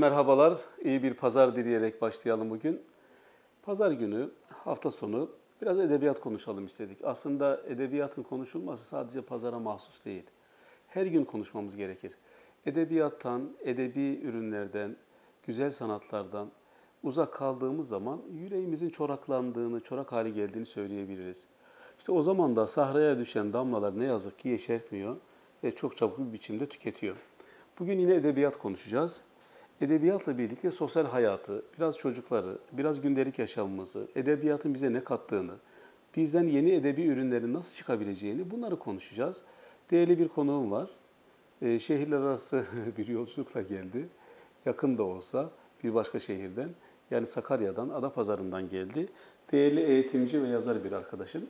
Merhabalar. İyi bir pazar dileyerek başlayalım bugün. Pazar günü, hafta sonu biraz edebiyat konuşalım istedik. Aslında edebiyatın konuşulması sadece pazara mahsus değil. Her gün konuşmamız gerekir. Edebiyattan, edebi ürünlerden, güzel sanatlardan uzak kaldığımız zaman yüreğimizin çoraklandığını, çorak hale geldiğini söyleyebiliriz. İşte o zaman da sahraya düşen damlalar ne yazık ki yeşertmiyor ve çok çabuk bir biçimde tüketiyor. Bugün yine edebiyat konuşacağız. Edebiyatla birlikte sosyal hayatı, biraz çocukları, biraz gündelik yaşamımızı, edebiyatın bize ne kattığını, bizden yeni edebi ürünlerin nasıl çıkabileceğini bunları konuşacağız. Değerli bir konuğum var. Ee, şehirler arası bir yolculukla geldi. Yakın da olsa bir başka şehirden, yani Sakarya'dan, Adapazarı'ndan geldi. Değerli eğitimci ve yazar bir arkadaşım.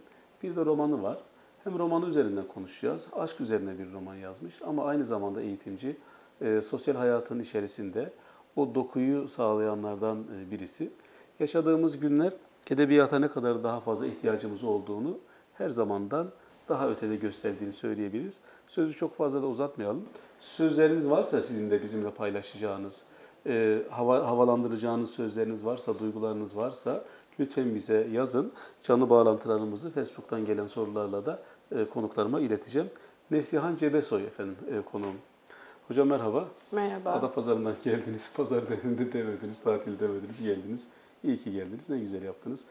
Bir de romanı var. Hem romanı üzerinden konuşacağız. Aşk üzerine bir roman yazmış ama aynı zamanda eğitimci. E, sosyal hayatın içerisinde o dokuyu sağlayanlardan e, birisi. Yaşadığımız günler edebiyata ne kadar daha fazla ihtiyacımız olduğunu her zamandan daha ötede gösterdiğini söyleyebiliriz. Sözü çok fazla da uzatmayalım. Sözleriniz varsa sizin de bizimle paylaşacağınız, e, hava, havalandıracağınız sözleriniz varsa, duygularınız varsa lütfen bize yazın. Canlı bağlantılarımızı Facebook'tan gelen sorularla da e, konuklarıma ileteceğim. Neslihan Cebesoy efendim e, konuğum. Hocam merhaba. Merhaba. Adapazarı'ndan geldiniz. Pazar demedi demediniz, tatil demediniz, geldiniz. İyi ki geldiniz. Ne güzel yaptınız.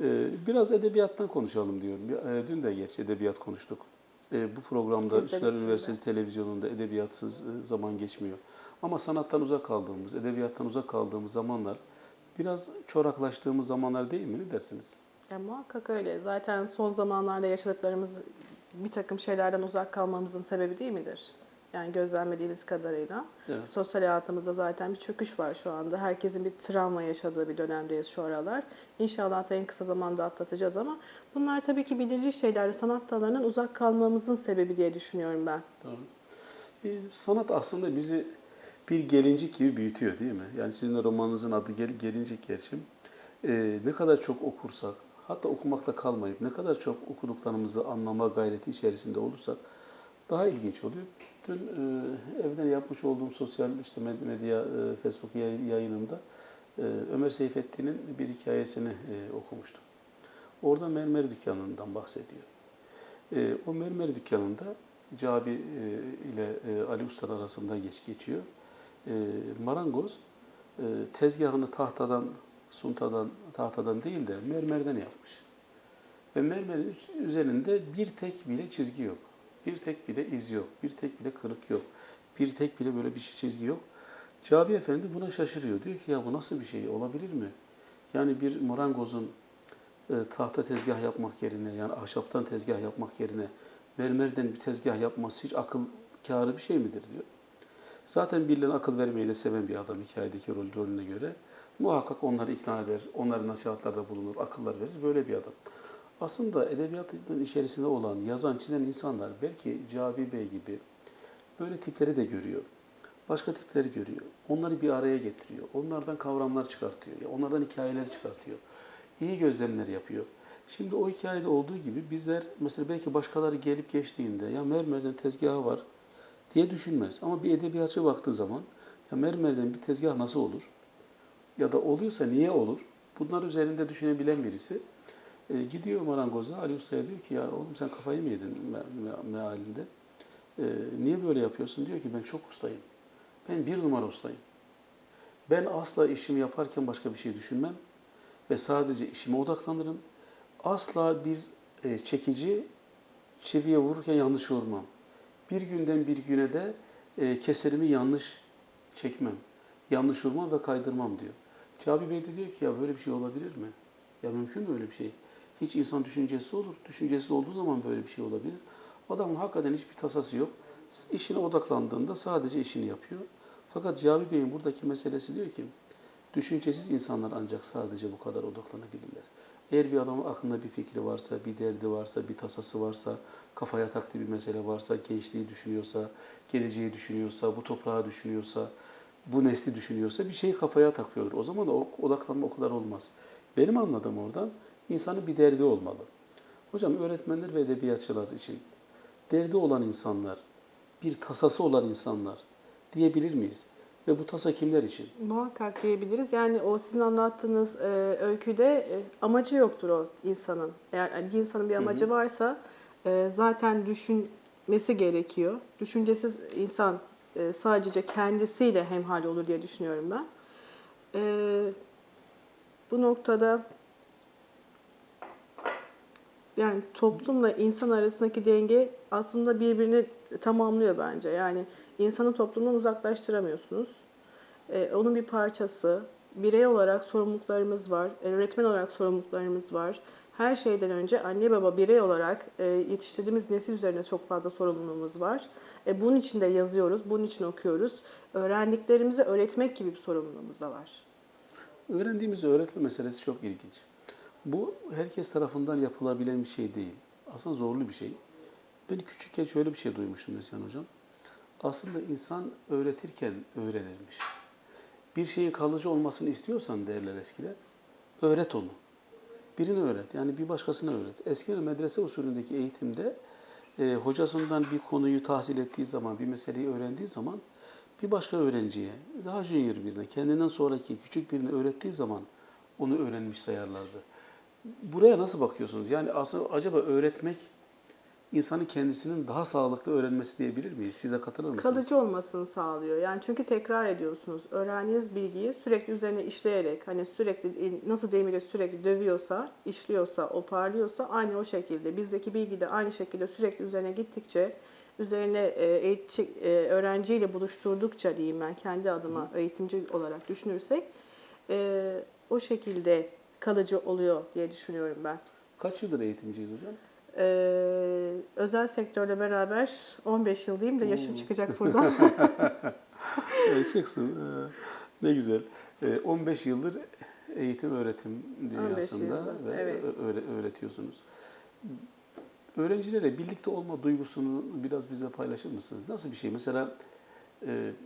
Ee, biraz edebiyattan konuşalım diyorum. Ee, Dün de gerçi edebiyat konuştuk. Ee, Bu programda. Üsküdar Üniversitesi televizyonunda edebiyatsız e, zaman geçmiyor. Ama sanattan uzak kaldığımız, edebiyattan uzak kaldığımız zamanlar biraz çoraklaştığımız zamanlar değil mi? Ne dersiniz? Ya, muhakkak öyle. Zaten son zamanlarda yaşadıklarımız bir takım şeylerden uzak kalmamızın sebebi değil midir? Yani gözlemlediğimiz kadarıyla. Evet. Sosyal hayatımızda zaten bir çöküş var şu anda. Herkesin bir travma yaşadığı bir dönemdeyiz şu aralar. İnşallah da en kısa zamanda atlatacağız ama bunlar tabii ki bilinçli şeyler. Sanat dallarından uzak kalmamızın sebebi diye düşünüyorum ben. Tamam. Ee, sanat aslında bizi bir gelincik gibi büyütüyor değil mi? Yani sizin de romanınızın adı Gel Gelincik gerçi. Ee, ne kadar çok okursak, hatta okumakla kalmayıp ne kadar çok okuduklarımızı anlama gayreti içerisinde olursak daha ilginç oluyor. Dün e, evden yapmış olduğum sosyal işte med- medya, e, Facebook yay- yayınımda e, Ömer Seyfettin'in bir hikayesini e, okumuştum. Orada mermer dükkanından bahsediyor. E, o mermer dükkanında Cabi e, ile e, Ali Usta arasında geç geçiyor. E, marangoz e, tezgahını tahtadan, suntadan, tahtadan değil de mermerden yapmış. Ve mermerin üzerinde bir tek bile çizgi yok. Bir tek bile iz yok. Bir tek bile kırık yok. Bir tek bile böyle bir şey- çizgi yok. Cabi Efendi buna şaşırıyor. Diyor ki ya bu nasıl bir şey olabilir mi? Yani bir marangozun e, tahta tezgah yapmak yerine yani ahşaptan tezgah yapmak yerine mermerden bir tezgah yapması hiç akıl kârı bir şey midir diyor. Zaten birilerine akıl vermeyi de seven bir adam hikayedeki rol, rolüne göre. Muhakkak onları ikna eder, onlara nasihatlarda bulunur, akıllar verir. Böyle bir adam. Aslında edebiyatın içerisinde olan, yazan, çizen insanlar belki Cabi Bey gibi böyle tipleri de görüyor. Başka tipleri görüyor. Onları bir araya getiriyor. Onlardan kavramlar çıkartıyor. Onlardan hikayeler çıkartıyor. İyi gözlemler yapıyor. Şimdi o hikayede olduğu gibi bizler mesela belki başkaları gelip geçtiğinde ya mermerden tezgahı var diye düşünmez. Ama bir edebiyatçı baktığı zaman ya mermerden bir tezgah nasıl olur? Ya da oluyorsa niye olur? Bunlar üzerinde düşünebilen birisi e, gidiyor marangoza Ali Usta'ya diyor ki ya oğlum sen kafayı mı yedin me- me- mealinde? E, niye böyle yapıyorsun? Diyor ki ben çok ustayım. Ben bir numara ustayım. Ben asla işimi yaparken başka bir şey düşünmem ve sadece işime odaklanırım. Asla bir e, çekici çiviye vururken yanlış vurmam. Bir günden bir güne de e, keserimi yanlış çekmem. Yanlış vurmam ve kaydırmam diyor. Cabi Bey de diyor ki ya böyle bir şey olabilir mi? Ya mümkün mü öyle bir şey? Hiç insan düşüncesi olur. Düşüncesi olduğu zaman böyle bir şey olabilir. Adamın hakikaten hiçbir tasası yok. İşine odaklandığında sadece işini yapıyor. Fakat Cabi Bey'in buradaki meselesi diyor ki düşüncesiz insanlar ancak sadece bu kadar odaklanabilirler. Eğer bir adamın aklında bir fikri varsa, bir derdi varsa, bir tasası varsa, kafaya taktığı bir mesele varsa, gençliği düşünüyorsa, geleceği düşünüyorsa, bu toprağı düşünüyorsa, bu nesli düşünüyorsa bir şeyi kafaya takıyordur. O zaman da odaklanma o kadar olmaz. Benim anladığım oradan insanın bir derdi olmalı. Hocam öğretmenler ve edebiyatçılar için derdi olan insanlar, bir tasası olan insanlar diyebilir miyiz? Ve bu tasa kimler için? Muhakkak diyebiliriz. Yani o sizin anlattığınız e, öyküde e, amacı yoktur o insanın. Eğer yani bir insanın bir amacı varsa e, zaten düşünmesi gerekiyor. Düşüncesiz insan e, sadece kendisiyle hemhal olur diye düşünüyorum ben. E, bu noktada yani toplumla insan arasındaki denge aslında birbirini tamamlıyor bence. Yani insanı toplumdan uzaklaştıramıyorsunuz. Ee, onun bir parçası. Birey olarak sorumluluklarımız var. e, Öğretmen olarak sorumluluklarımız var. Her şeyden önce anne baba birey olarak e, yetiştirdiğimiz nesil üzerine çok fazla sorumluluğumuz var. E, bunun için de yazıyoruz, bunun için okuyoruz. Öğrendiklerimizi öğretmek gibi bir sorumluluğumuz da var. Öğrendiğimizi öğretme meselesi çok ilginç. Bu herkes tarafından yapılabilen bir şey değil. Aslında zorlu bir şey. Ben küçükken şöyle bir şey duymuştum Neslihan Hocam. Aslında insan öğretirken öğrenirmiş. Bir şeyin kalıcı olmasını istiyorsan derler eskiler, öğret onu. Birini öğret, yani bir başkasına öğret. Eskiden medrese usulündeki eğitimde e, hocasından bir konuyu tahsil ettiği zaman, bir meseleyi öğrendiği zaman bir başka öğrenciye, daha junior birine, kendinden sonraki küçük birine öğrettiği zaman onu öğrenmiş sayarlardı. Buraya nasıl bakıyorsunuz? Yani aslında acaba öğretmek insanın kendisinin daha sağlıklı öğrenmesi diyebilir miyiz? Size katılır mısınız? Kalıcı olmasını sağlıyor. Yani çünkü tekrar ediyorsunuz. Öğrendiğiniz bilgiyi sürekli üzerine işleyerek hani sürekli nasıl demiri sürekli dövüyorsa, işliyorsa, oparlıyorsa aynı o şekilde. Bizdeki bilgi de aynı şekilde sürekli üzerine gittikçe üzerine e, eğitici, e, öğrenciyle buluşturdukça diyeyim ben kendi adıma eğitimci olarak düşünürsek e, o şekilde kalıcı oluyor diye düşünüyorum ben. Kaç yıldır eğitimciyiz hocam? Ee, özel sektörle beraber 15 yıl diyeyim de yaşım çıkacak buradan. Evet, çıksın. Ee, Ne güzel. Ee, 15 yıldır eğitim öğretim dünyasında ve evet. öğretiyorsunuz. Öğrencilerle birlikte olma duygusunu biraz bize paylaşır mısınız? Nasıl bir şey? Mesela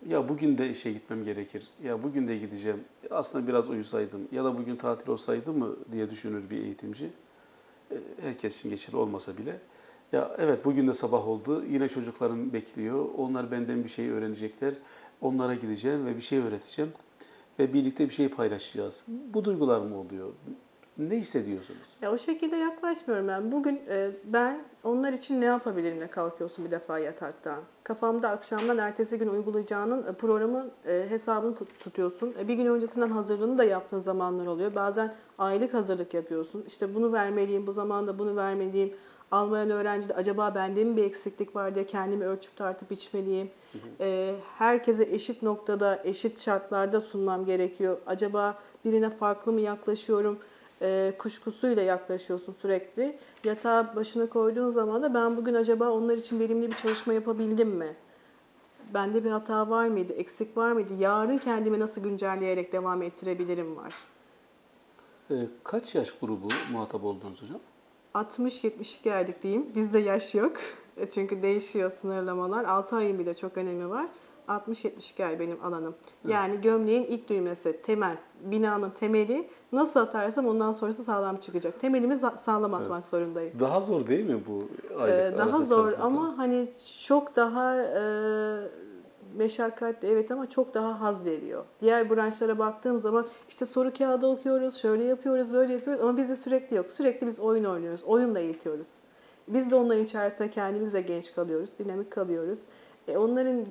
ya bugün de işe gitmem gerekir, ya bugün de gideceğim, aslında biraz uyusaydım ya da bugün tatil olsaydı mı diye düşünür bir eğitimci. E, Herkes için geçerli olmasa bile. Ya evet bugün de sabah oldu, yine çocuklarım bekliyor, onlar benden bir şey öğrenecekler, onlara gideceğim ve bir şey öğreteceğim ve birlikte bir şey paylaşacağız. Bu duygular mı oluyor? Ne hissediyorsunuz? Ya o şekilde yaklaşmıyorum ben. Bugün e, ben onlar için ne yapabilirimle kalkıyorsun bir defa yataktan. Kafamda akşamdan ertesi gün uygulayacağının e, programın e, hesabını tutuyorsun. E, bir gün öncesinden hazırlığını da yaptığın zamanlar oluyor. Bazen aylık hazırlık yapıyorsun. İşte bunu vermeliyim, bu zamanda bunu vermeliyim. Almayan öğrenci de acaba bende mi bir eksiklik var diye kendimi ölçüp tartıp içmeliyim. E, herkese eşit noktada, eşit şartlarda sunmam gerekiyor. Acaba birine farklı mı yaklaşıyorum? E, kuşkusuyla yaklaşıyorsun sürekli. Yatağa başına koyduğun zaman da ben bugün acaba onlar için verimli bir çalışma yapabildim mi? Bende bir hata var mıydı, eksik var mıydı? Yarın kendimi nasıl güncelleyerek devam ettirebilirim var. Ee, kaç yaş grubu muhatap oldunuz hocam? 60-72 aylık diyeyim. Bizde yaş yok. E, Çünkü değişiyor sınırlamalar. 6 ayın bile çok önemi var. 60-72 ay benim alanım. Yani gömleğin ilk düğmesi, temel, binanın temeli nasıl atarsam ondan sonrası sağlam çıkacak. Temelimi sağlam atmak zorundayım. Daha zor değil mi bu aylık Ee, daha zor ama hani çok daha e, meşakkatli evet ama çok daha haz veriyor. Diğer branşlara baktığım zaman işte soru kağıdı okuyoruz, şöyle yapıyoruz, böyle yapıyoruz ama bizde sürekli yok. Sürekli biz oyun oynuyoruz, oyunla eğitiyoruz. Biz de onların içerisinde kendimiz de genç kalıyoruz, dinamik kalıyoruz. E, onların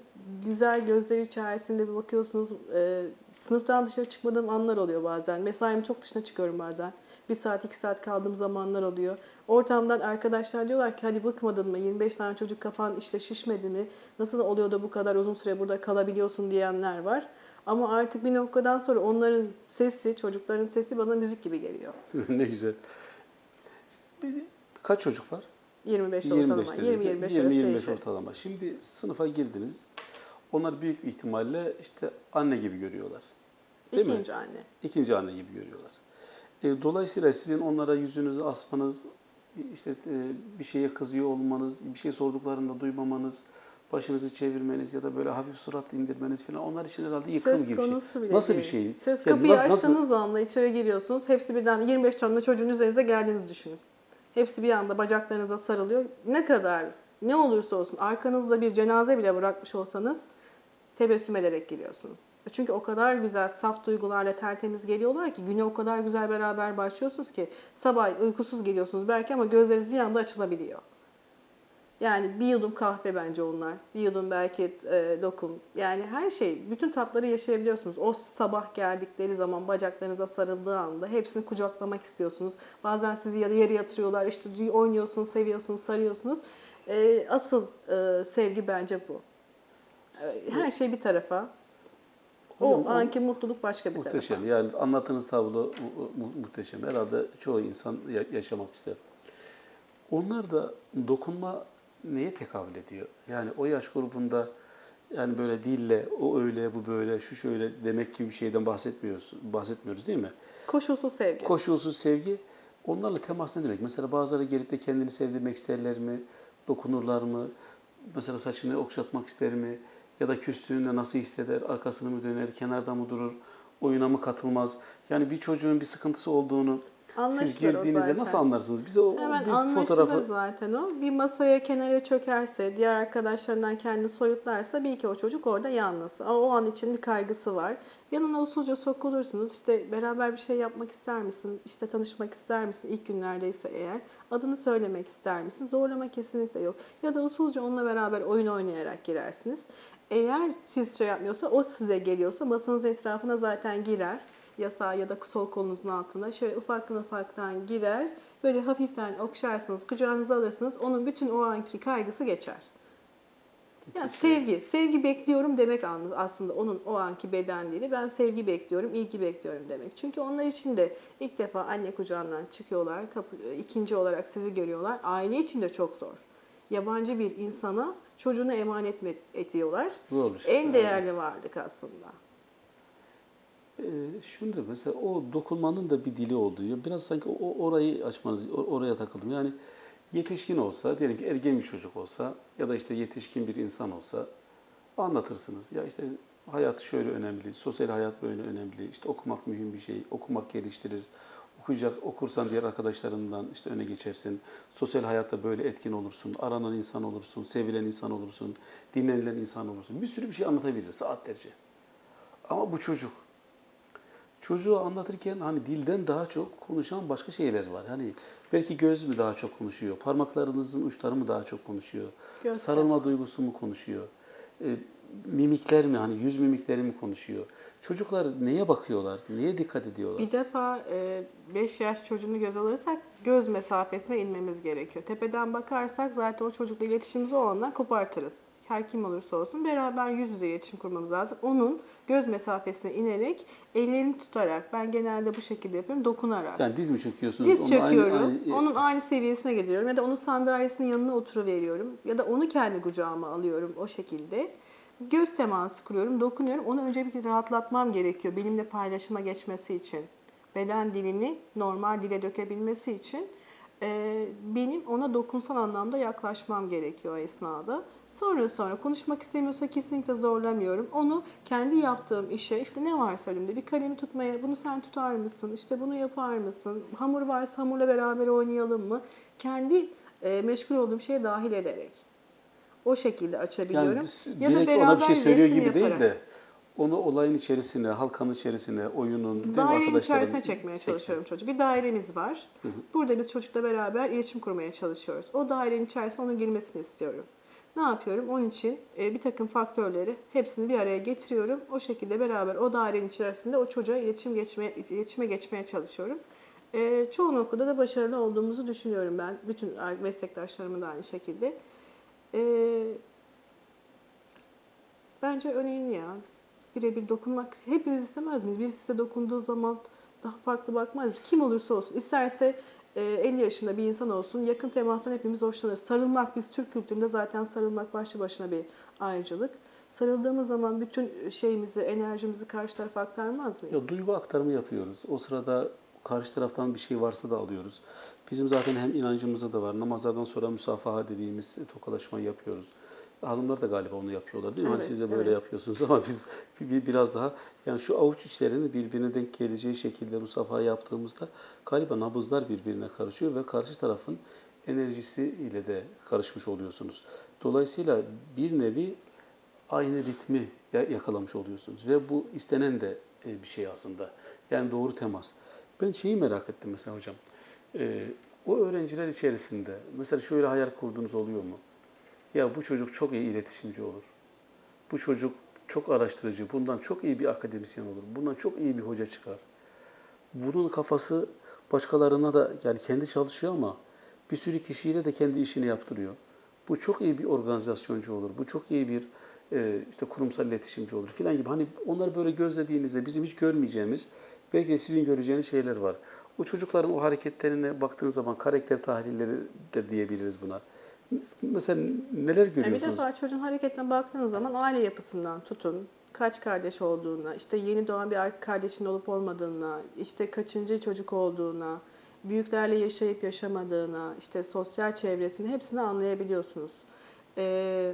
güzel gözleri içerisinde bir bakıyorsunuz e, sınıftan dışarı çıkmadığım anlar oluyor bazen. Mesaimin çok dışına çıkıyorum bazen. Bir saat, iki saat kaldığım zamanlar oluyor. Ortamdan arkadaşlar diyorlar ki hadi bıkmadın mı? 25 tane çocuk kafan işte şişmedi mi? Nasıl oluyor da bu kadar uzun süre burada kalabiliyorsun diyenler var. Ama artık bir noktadan sonra onların sesi, çocukların sesi bana müzik gibi geliyor. ne güzel. Bir, kaç çocuk var? 25 25 ortalama, dediniz. 20-25 arası 20-25 değişiyor. ortalama. Şimdi sınıfa girdiniz. Onlar büyük ihtimalle işte anne gibi görüyorlar. Değil mi? İkinci anne. İkinci anne gibi görüyorlar. E, dolayısıyla sizin onlara yüzünüzü asmanız, işte e, bir şeye kızıyor olmanız, bir şey sorduklarında duymamanız, başınızı çevirmeniz ya da böyle hafif surat indirmeniz falan onlar için herhalde yıkım Söz gibi bir şey. bile Nasıl değil. bir şey? Söz kapıyı nasıl- nasıl- açtığınız anda içeri giriyorsunuz. Hepsi birden 25 tane çocuğun üzerinize geldiğinizi düşünün. Hepsi bir anda bacaklarınıza sarılıyor. Ne kadar ne olursa olsun arkanızda bir cenaze bile bırakmış olsanız tebessüm ederek giriyorsunuz. Çünkü o kadar güzel, saf duygularla tertemiz geliyorlar ki güne o kadar güzel beraber başlıyorsunuz ki sabah uykusuz geliyorsunuz belki ama gözleriniz bir anda açılabiliyor. Yani bir yudum kahve bence onlar. Bir yudum belki e, lokum. Yani her şey, bütün tatları yaşayabiliyorsunuz. O sabah geldikleri zaman bacaklarınıza sarıldığı anda hepsini kucaklamak istiyorsunuz. Bazen sizi yarı yatırıyorlar. İşte oynuyorsunuz, seviyorsunuz, sarıyorsunuz. E, asıl e, sevgi bence bu. E, Her şey bir tarafa. O Hocam, anki mutluluk başka bir Muhteşem. tarafa. Yani anlattığınız tablo mu- mu- muhteşem. Herhalde çoğu insan ya- yaşamak ister. Onlar da dokunma neye tekabül ediyor? Yani o yaş grubunda yani böyle dille o öyle bu böyle şu şöyle demek gibi bir şeyden bahsetmiyoruz bahsetmiyoruz değil mi? Koşulsuz sevgi. Koşulsuz sevgi onlarla temas ne demek? Mesela bazıları gelip de kendini sevdirmek isterler mi? Dokunurlar mı? Mesela saçını okşatmak ister mi? Ya da küstüğünde nasıl hisseder? Arkasını mı döner? Kenarda mı durur? Oyuna mı katılmaz? Yani bir çocuğun bir sıkıntısı olduğunu Anlaşılır o girdiğinizde nasıl anlarsınız? Bize o Hemen bir fotoğrafı zaten o. Bir masaya kenara çökerse, diğer arkadaşlarından kendini soyutlarsa bil ki o çocuk orada yalnız. O, o an için bir kaygısı var. Yanına usulca sokulursunuz. İşte beraber bir şey yapmak ister misin? İşte tanışmak ister misin? İlk günlerdeyse eğer. Adını söylemek ister misin? Zorlama kesinlikle yok. Ya da usulca onunla beraber oyun oynayarak girersiniz. Eğer siz şey yapmıyorsa, o size geliyorsa masanız etrafına zaten girer ya sağ ya da sol kolunuzun altına şöyle ufaktan ufaktan girer. Böyle hafiften okşarsınız, kucağınıza alırsınız. Onun bütün o anki kaygısı geçer. Yani sevgi, sevgi bekliyorum demek aslında onun o anki beden dili. Ben sevgi bekliyorum, ilgi bekliyorum demek. Çünkü onlar için de ilk defa anne kucağından çıkıyorlar, kapı, ikinci olarak sizi görüyorlar. Aile için de çok zor. Yabancı bir insana çocuğunu emanet ediyorlar? zor. En değerli varlık aslında. Şunu da mesela o dokunmanın da bir dili olduğu. Biraz sanki o orayı açmanız, o- oraya takıldım. Yani yetişkin olsa, diyelim ki ergen bir çocuk olsa ya da işte yetişkin bir insan olsa anlatırsınız. Ya işte hayat şöyle önemli, sosyal hayat böyle önemli, işte okumak mühim bir şey, okumak geliştirir. Okuyacak, okursan diğer arkadaşlarından işte öne geçersin. Sosyal hayatta böyle etkin olursun, aranan insan olursun, sevilen insan olursun, dinlenilen insan olursun. Bir sürü bir şey anlatabilir saatlerce. Ama bu çocuk çocuğu anlatırken hani dilden daha çok konuşan başka şeyler var. Hani belki göz mü daha çok konuşuyor, parmaklarınızın uçları mı daha çok konuşuyor, Göz sarılma duygusu mu konuşuyor, e, mimikler mi hani yüz mimikleri mi konuşuyor. Çocuklar neye bakıyorlar, neye dikkat ediyorlar? Bir defa 5 yaş çocuğunu göz alırsak göz mesafesine inmemiz gerekiyor. Tepeden bakarsak zaten o çocukla iletişimimizi o andan kopartırız. Her kim olursa olsun beraber yüz yüze iletişim kurmamız lazım. Onun göz mesafesine inerek ellerini tutarak ben genelde bu şekilde yapıyorum dokunarak. Yani diz mi çöküyorsunuz? Diz Onu aynı- çöküyorum. aynı- onun aynı seviyesine geliyorum. Ya da onun sandalyesinin yanına oturuveriyorum. Ya da onu kendi kucağıma alıyorum o şekilde. Göz teması kuruyorum, dokunuyorum. Onu önce bir rahatlatmam gerekiyor benimle paylaşıma geçmesi için. Beden dilini normal dile dökebilmesi için e, benim ona dokunsal anlamda yaklaşmam gerekiyor esnada. Sonra sonra konuşmak istemiyorsa kesinlikle zorlamıyorum. Onu kendi yaptığım işe işte ne varsa elimde bir kalemi tutmaya bunu sen tutar mısın? İşte bunu yapar mısın? Hamur varsa hamurla beraber oynayalım mı? Kendi e, meşgul olduğum şeye dahil ederek. O şekilde açabiliyorum. Yani biz direkt ona bir şey söylüyor gibi değil de onu olayın içerisine, halkanın içerisine, oyunun, Dairenin arkadaşların? içerisine çekmeye çalışıyorum çocuğu. Bir dairemiz var. Burada biz çocukla beraber iletişim kurmaya çalışıyoruz. O dairenin içerisine onun girmesini istiyorum. Ne yapıyorum? Onun için e, bir takım faktörleri hepsini bir araya getiriyorum. O şekilde beraber o dairenin içerisinde o çocuğa iletişim geçmeye, iletişime geçmeye çalışıyorum. E, çoğu noktada da başarılı olduğumuzu düşünüyorum ben. Bütün meslektaşlarımın da aynı şekilde. E, bence önemli ya. Birebir dokunmak hepimiz istemez miyiz? Birisi size dokunduğu zaman daha farklı bakmaz? Kim olursa olsun. İsterse 50 yaşında bir insan olsun. Yakın temastan hepimiz hoşlanırız. Sarılmak biz Türk kültüründe zaten sarılmak başlı başına bir ayrıcalık. Sarıldığımız zaman bütün şeyimizi, enerjimizi karşı tarafa aktarmaz mıyız? Ya, duygu aktarımı yapıyoruz. O sırada karşı taraftan bir şey varsa da alıyoruz. Bizim zaten hem inancımızda da var. Namazlardan sonra musafaha dediğimiz tokalaşmayı yapıyoruz. Hanımlar da galiba onu yapıyorlar değil mi? Hani Evet, siz de böyle evet. yapıyorsunuz ama biz bir- bir- biraz daha yani şu avuç içlerini birbirine denk geleceği şekilde musafaha yaptığımızda galiba nabızlar birbirine karışıyor ve karşı tarafın enerjisi ile de karışmış oluyorsunuz. Dolayısıyla bir nevi aynı ritmi ya- yakalamış oluyorsunuz. Ve bu istenen de e, bir şey aslında. Yani doğru temas. Ben şeyi merak ettim mesela hocam. E, o öğrenciler içerisinde mesela şöyle hayal kurduğunuz oluyor mu? Ya bu çocuk çok iyi iletişimci olur. Bu çocuk çok araştırıcı, bundan çok iyi bir akademisyen olur. Bundan çok iyi bir hoca çıkar. Bunun kafası başkalarına da yani kendi çalışıyor ama bir sürü kişiyle de kendi işini yaptırıyor. Bu çok iyi bir organizasyoncu olur. Bu çok iyi bir e, işte kurumsal iletişimci olur filan gibi. Hani onları böyle gözlediğinizde bizim hiç görmeyeceğimiz belki de sizin göreceğiniz şeyler var. O çocukların o hareketlerine baktığınız zaman karakter tahlilleri de diyebiliriz buna. Mesela neler Yani bir görüyorsunuz? defa çocuğun hareketine baktığınız zaman aile yapısından tutun, kaç kardeş olduğuna, işte yeni doğan bir ar- kardeşin olup olmadığına, işte kaçıncı çocuk olduğuna, büyüklerle yaşayıp yaşamadığına, işte sosyal çevresini hepsini anlayabiliyorsunuz. Ee,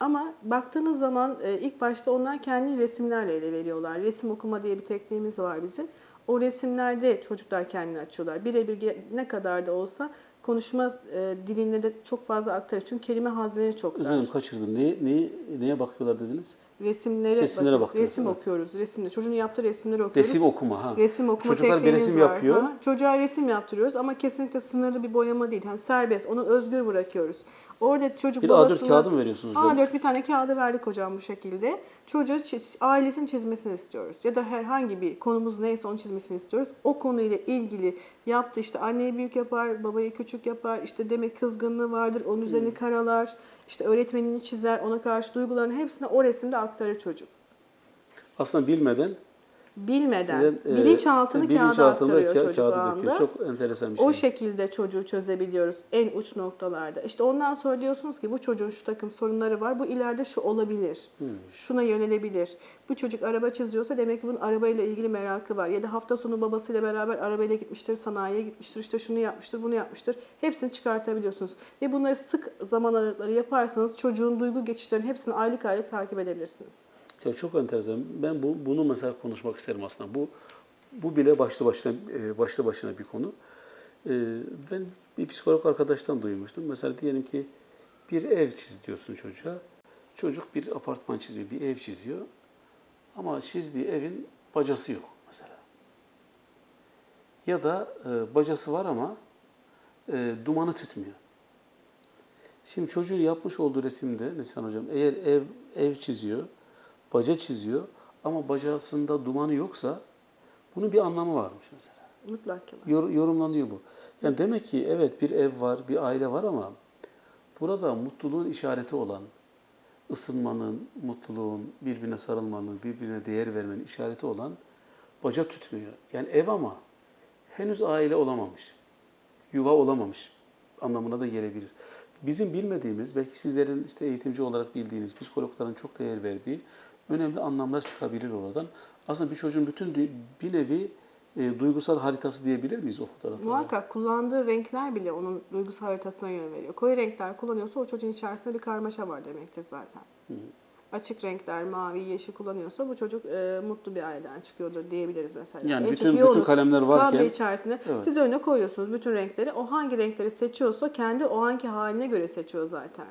ama baktığınız zaman e, ilk başta onlar kendi resimlerle ele veriyorlar. Resim okuma diye bir tekniğimiz var bizim. O resimlerde çocuklar kendini açıyorlar. Birebir ne kadar da olsa konuşma e, diline de çok fazla aktarır. Çünkü kelime hazneleri çok dar. dilerim kaçırdım. Neye, neye, neye bakıyorlar dediniz? Resimlere, Resimlere bakıyoruz, resim evet. okuyoruz. Resimle. Çocuğun yaptığı resimleri okuyoruz. Resim okuma ha. Resim okuma Çocuklar bir resim var. yapıyor. Aha. Çocuğa resim yaptırıyoruz ama kesinlikle sınırlı bir boyama değil. Yani serbest, onu özgür bırakıyoruz. Orada çocuk Bir A4 babasına... kağıdı mı veriyorsunuz? hocam? A4 bir tane kağıdı verdik hocam bu şekilde. Çocuğa çiz- ailesini çizmesini istiyoruz. Ya da herhangi bir konumuz neyse onu çizmesini istiyoruz. O konuyla ilgili yaptı işte anneyi büyük yapar, babayı küçük yapar. İşte demek kızgınlığı vardır, onun Hmm. üzerini karalar. İşte öğretmenini çizer, ona karşı duygularını hepsini o resimde aktarır çocuk. Aslında bilmeden Bilmeden, e, bilinçaltını kağıda aktarıyor ka- çocuk anda. Çok enteresan bir şey. O şekilde çocuğu çözebiliyoruz en uç noktalarda. İşte ondan sonra diyorsunuz ki bu çocuğun şu takım sorunları var. Bu ileride şu olabilir. Hmm. Şuna yönelebilir. Bu çocuk araba çiziyorsa demek ki bunun arabayla ilgili merakı var. Ya da hafta sonu babasıyla beraber arabayla gitmiştir, sanayiye gitmiştir, işte şunu yapmıştır, bunu yapmıştır. Hepsini çıkartabiliyorsunuz. Ve bunları sık zaman aralıkları yaparsanız çocuğun duygu geçişlerinin hepsini aylık aylık takip edebilirsiniz. Ya çok enteresan. Ben bu, bunu mesela konuşmak isterim aslında. Bu bu bile başlı başına e, başlı başına bir konu. E, Ben bir psikolog arkadaştan duymuştum. Mesela diyelim ki bir ev çiz diyorsun çocuğa. Çocuk bir apartman çiziyor, bir ev çiziyor. Ama çizdiği evin bacası yok mesela. Ya da e, bacası var ama dumanı tütmüyor. Şimdi çocuğun yapmış olduğu resimde Neslihan Hocam eğer ev ev çiziyor, baca çiziyor ama bacasında dumanı yoksa bunun bir anlamı varmış mesela. Mutlak ki var. Yor- yorumlanıyor bu. Yani demek ki evet bir ev var, bir aile var ama burada mutluluğun işareti olan, ısınmanın, mutluluğun, birbirine sarılmanın, birbirine değer vermenin işareti olan baca tutmuyor. Yani ev ama henüz aile olamamış, yuva olamamış anlamına da gelebilir. Bizim bilmediğimiz, belki sizlerin işte eğitimci olarak bildiğiniz, psikologların çok değer verdiği önemli anlamlar çıkabilir oradan. Aslında bir çocuğun bütün bir nevi e, duygusal haritası diyebilir miyiz o fotoğraflara? Muhakkak kullandığı renkler bile onun duygusal haritasına yön veriyor. Koyu renkler kullanıyorsa o çocuğun içerisinde bir karmaşa var demektir zaten. Açık renkler, mavi, yeşil kullanıyorsa bu çocuk e, mutlu bir aileden çıkıyordur diyebiliriz mesela. Yani En bütün- bütün kalemler varken- tablo içerisinde Evet. siz önüne koyuyorsunuz bütün renkleri. O hangi renkleri seçiyorsa kendi o anki haline göre seçiyor zaten.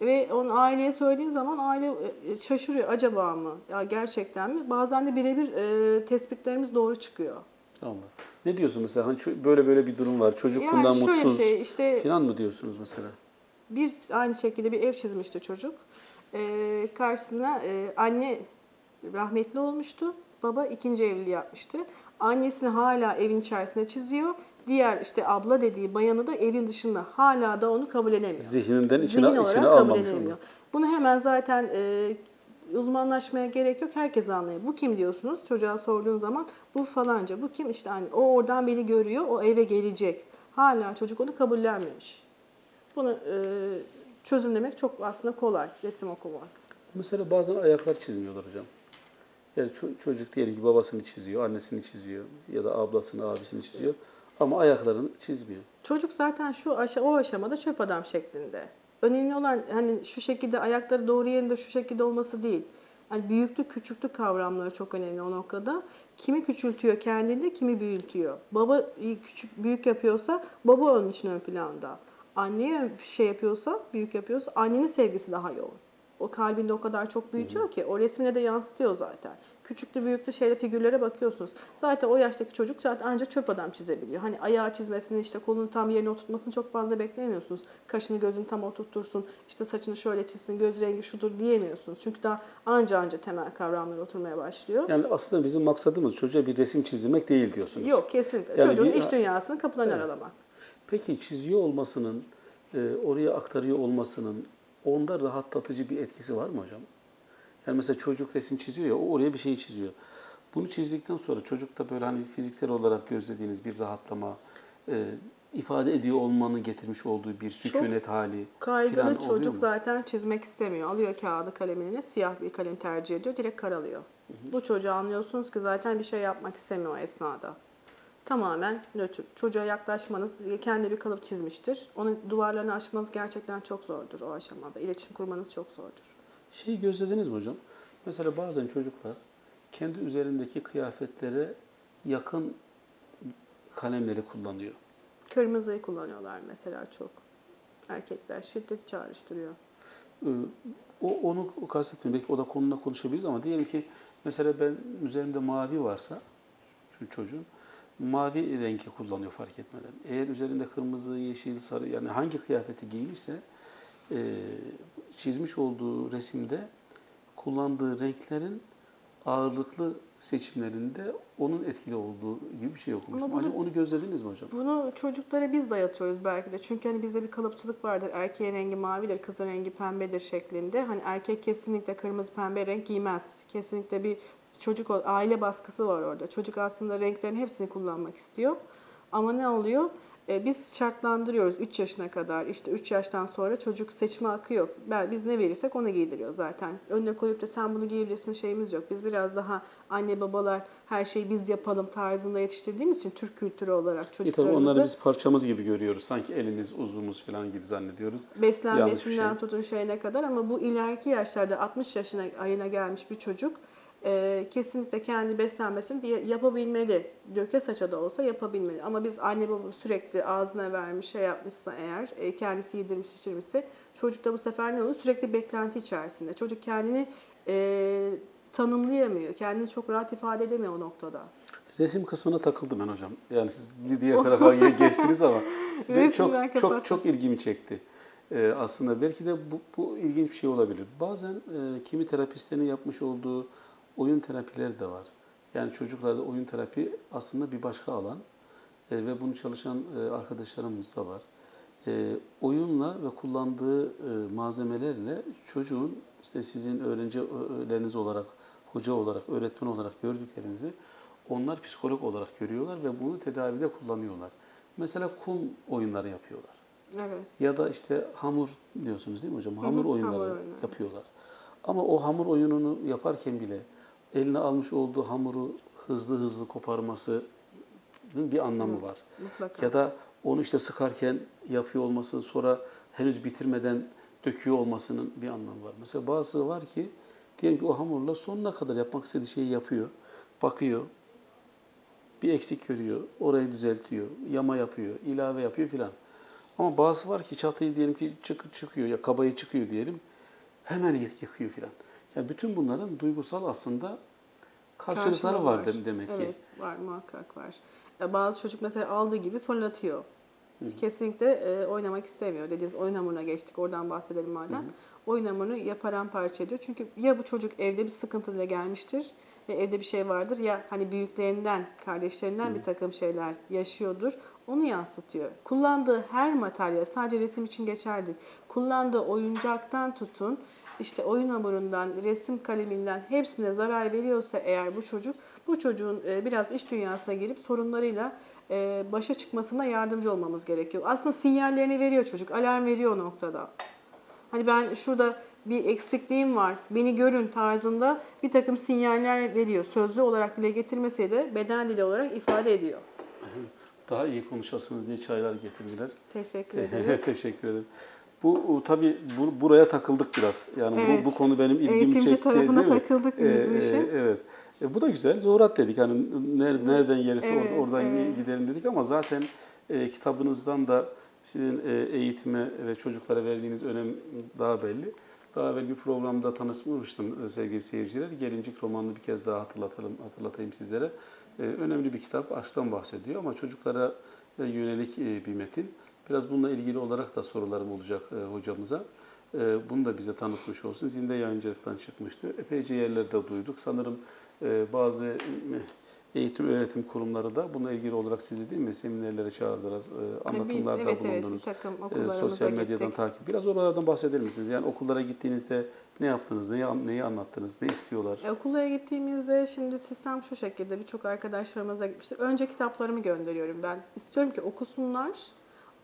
Ve onun aileye söylediğin zaman aile e, şaşırıyor. Acaba mı? Ya gerçekten mi? Bazen de birebir e, tespitlerimiz doğru çıkıyor. Allah. Ne diyorsun mesela? Hani böyle böyle bir durum var. Çocuk Yani bundan mutsuz şey, işte- falan mı diyorsunuz mesela? Bir aynı şekilde bir ev çizmişti çocuk. Ee, karşısına e, anne rahmetli olmuştu. Baba ikinci evliliği yapmıştı. Annesini hala evin içerisinde çiziyor. Diğer işte abla dediği bayanı da evin dışında. Hala da onu kabul edemiyor. Zihninden içine, Zihin olarak içine kabul edemiyor. onu. Bunu hemen zaten e, uzmanlaşmaya gerek yok. Herkes anlıyor. Bu kim diyorsunuz? Çocuğa sorduğun zaman bu falanca. Bu kim? İşte anne. O oradan beni görüyor. O eve gelecek. Hala çocuk onu kabullenmemiş. Bunu e, çözümlemek çok aslında kolay. Resim okumak. Mesela bazen ayaklar çizmiyorlar hocam. Yani ço- çocuk diyelim ki babasını çiziyor, annesini çiziyor ya da ablasını, abisini çiziyor. Ama ayaklarını çizmiyor. Çocuk zaten şu aşa, o aşamada çöp adam şeklinde. Önemli olan hani şu şekilde ayakları doğru yerinde şu şekilde olması değil. Hani büyüklük küçüklük kavramları çok önemli o noktada. Kimi küçültüyor kendinde, kimi büyütüyor. Baba küçük büyük yapıyorsa baba onun için ön planda. Anneye ön- şey yapıyorsa, büyük yapıyorsa annenin sevgisi daha yoğun. o kalbinde o kadar çok büyütüyor ki o resmine de yansıtıyor zaten. Küçüklü büyüklü şeyle figürlere bakıyorsunuz. Zaten o yaştaki çocuk zaten ancak çöp adam çizebiliyor. Hani ayağı çizmesini işte kolunu tam yerine oturtmasını çok fazla beklemiyorsunuz. Kaşını gözünü tam oturtursun, işte saçını şöyle çizsin, göz rengi şudur diyemiyorsunuz. Çünkü daha anca anca temel kavramlar oturmaya başlıyor. Yani aslında bizim maksadımız çocuğa bir resim çizdirmek değil diyorsunuz. Yok kesinlikle. Yani Çocuğun bir- iç dünyasını kapıdan Evet. aralamak. Peki çiziyor olmasının, e, oraya aktarıyor olmasının onda rahatlatıcı bir etkisi var mı hocam? Yani mesela çocuk resim çiziyor ya, o oraya bir şey çiziyor. Bunu çizdikten sonra çocukta böyle hani fiziksel olarak gözlediğiniz bir rahatlama, e, ifade ediyor olmanın getirmiş olduğu bir sükunet hali filan Kaygılı çocuk mu? zaten çizmek istemiyor. Alıyor kağıdı kalemini, siyah bir kalem tercih ediyor, direkt karalıyor. Bu çocuğu anlıyorsunuz ki zaten bir şey yapmak istemiyor o esnada. Tamamen nötr. Çocuğa yaklaşmanız, kendi bir kalıp çizmiştir. Onun duvarlarını aşmanız gerçekten çok zordur o aşamada. İletişim kurmanız çok zordur. Şeyi gözlediniz mi hocam? Mesela bazen çocuklar kendi üzerindeki kıyafetlere yakın kalemleri kullanıyor. Kırmızıyı kullanıyorlar mesela çok. Erkekler şiddeti çağrıştırıyor. Ee, O onu kastetmiyorum. Belki o da konuna konuşabiliriz ama diyelim ki mesela ben üzerimde mavi varsa şu çocuğun mavi rengi kullanıyor fark etmeden. Eğer üzerinde kırmızı, yeşil, sarı yani hangi kıyafeti giymişse e, çizmiş olduğu resimde kullandığı renklerin ağırlıklı seçimlerinde onun etkili olduğu gibi bir şey okumuştum. Ama bunu- Acaba onu gözlediniz mi hocam? Bunu çocuklara biz dayatıyoruz belki de. Çünkü hani bizde bir kalıpçılık vardır. Erkeğin rengi mavidir, kızın rengi pembedir şeklinde. Hani erkek kesinlikle kırmızı pembe renk giymez. Kesinlikle bir çocuk aile baskısı var orada. Çocuk aslında renklerin hepsini kullanmak istiyor. Ama ne oluyor? E, biz şartlandırıyoruz 3 yaşına kadar. İşte 3 yaştan sonra çocuk seçme hakkı yok. Ben, biz ne verirsek onu giydiriyor zaten. Önüne koyup da sen bunu giyebilirsin şeyimiz yok. Biz biraz daha anne babalar her şeyi biz yapalım tarzında yetiştirdiğimiz için Türk kültürü olarak E tabii çocuklarımızı onları biz parçamız gibi görüyoruz. Sanki elimiz, uzvumuz falan gibi zannediyoruz. Beslenmesinden şey. tutun şeyine kadar ama bu ileriki yaşlarda 60 yaşına ayına gelmiş bir çocuk e, kesinlikle kendi beslenmesini diye- yapabilmeli. Döke saça da olsa yapabilmeli. Ama biz anne baba sürekli ağzına vermiş şey yapmışsa eğer e, kendisi yedirmiş içirmişse çocuk da bu sefer ne olur? Sürekli beklenti içerisinde. Çocuk kendini e, tanımlayamıyor. Kendini çok rahat ifade edemiyor o noktada. Resim kısmına takıldım ben hocam. Yani siz bir diğer tarafa ge- geçtiniz ama ben çok çok çok ilgimi çekti. Ee, aslında belki de bu, bu ilginç bir şey olabilir. Bazen e, kimi terapistlerin yapmış olduğu oyun terapileri de var. Yani çocuklarda oyun terapi aslında bir başka alan E, ve bunu çalışan e, arkadaşlarımız da var. E, oyunla ve kullandığı e, malzemelerle çocuğun işte sizin öğrencileriniz olarak, hoca olarak, öğretmen olarak gördüklerinizi onlar psikolog olarak görüyorlar ve bunu tedavide kullanıyorlar. Mesela kum oyunları yapıyorlar. Evet. Ya da işte hamur diyorsunuz değil mi hocam? Hamur hamur oyunları oyunları. yapıyorlar. Ama o hamur oyununu yaparken bile eline almış olduğu hamuru hızlı hızlı koparması bir anlamı var. Mutlaka. Ya da onu işte sıkarken yapıyor olması, sonra henüz bitirmeden döküyor olmasının bir anlamı var. Mesela bazısı var ki diyelim ki o hamurla sonuna kadar yapmak istediği şeyi yapıyor. Bakıyor, bir eksik görüyor, orayı düzeltiyor, yama yapıyor, ilave yapıyor filan. Ama bazısı var ki çatıyı diyelim ki çık, çıkıyor ya kabayı çıkıyor diyelim, hemen yık, yıkıyor filan. Yani bütün bunların duygusal aslında karşılıkları var, de- demek ki. Evet, var muhakkak var. Ya bazı çocuk mesela aldığı gibi fırlatıyor. Kesinlikle e, oynamak istemiyor. Dediğiniz oyun hamuruna geçtik. Oradan bahsedelim madem. Oyun hamurunu ya paramparça ediyor. Çünkü ya bu çocuk evde bir sıkıntıyla gelmiştir. Ya evde bir şey vardır ya hani büyüklerinden, kardeşlerinden bir takım şeyler yaşıyordur. Onu yansıtıyor. Kullandığı her materyal sadece resim için geçerli. Kullandığı oyuncaktan tutun işte oyun hamurundan, resim kaleminden hepsine zarar veriyorsa eğer bu çocuk, bu çocuğun e, biraz iç dünyasına girip sorunlarıyla e, başa çıkmasına yardımcı olmamız gerekiyor. Aslında sinyallerini veriyor çocuk, alarm veriyor o noktada. Hani ben şurada bir eksikliğim var, beni görün tarzında bir takım sinyaller veriyor. Sözlü olarak dile getirmese de beden dili olarak ifade ediyor. Daha iyi konuşasınız diye çaylar getirdiler. Teşekkür ederiz. Teşekkür ederim. Bu o, tabii bu, buraya takıldık biraz. Yani Evet. bu, bu konu benim ilgimi Eğitimci çekti. tarafına değil mi? takıldık biz bu Ee, işin. evet. E, bu da güzel. Zorat dedik. Hani ner- nereden gelirse Evet, or- oradan evet. gidelim dedik ama zaten e, kitabınızdan da sizin e, eğitime ve çocuklara verdiğiniz önem daha belli. Daha evvel bir programda tanışmıştım e, sevgili seyirciler. Gelincik romanını bir kez daha hatırlatalım, hatırlatayım sizlere. E, önemli bir kitap, aşktan bahsediyor ama çocuklara e, yönelik e, bir metin. Biraz bununla ilgili olarak da sorularım olacak e, hocamıza. E, bunu da bize tanıtmış olsun. Zinde yayıncılıktan çıkmıştı. Epeyce yerlerde duyduk. Sanırım e, bazı e, eğitim öğretim kurumları da bununla ilgili olarak sizi değil mi seminerlere çağırdılar, e, anlatımlarda evet, evet, bir bulundunuz. takım E, sosyal medyadan gittik. takip. Biraz oralardan bahseder misiniz? Yani okullara gittiğinizde ne yaptınız, neyi, neyi anlattınız, ne istiyorlar? E, Okula gittiğimizde şimdi sistem şu şekilde birçok arkadaşlarımıza gitmiştir. Önce kitaplarımı gönderiyorum ben. İstiyorum ki okusunlar.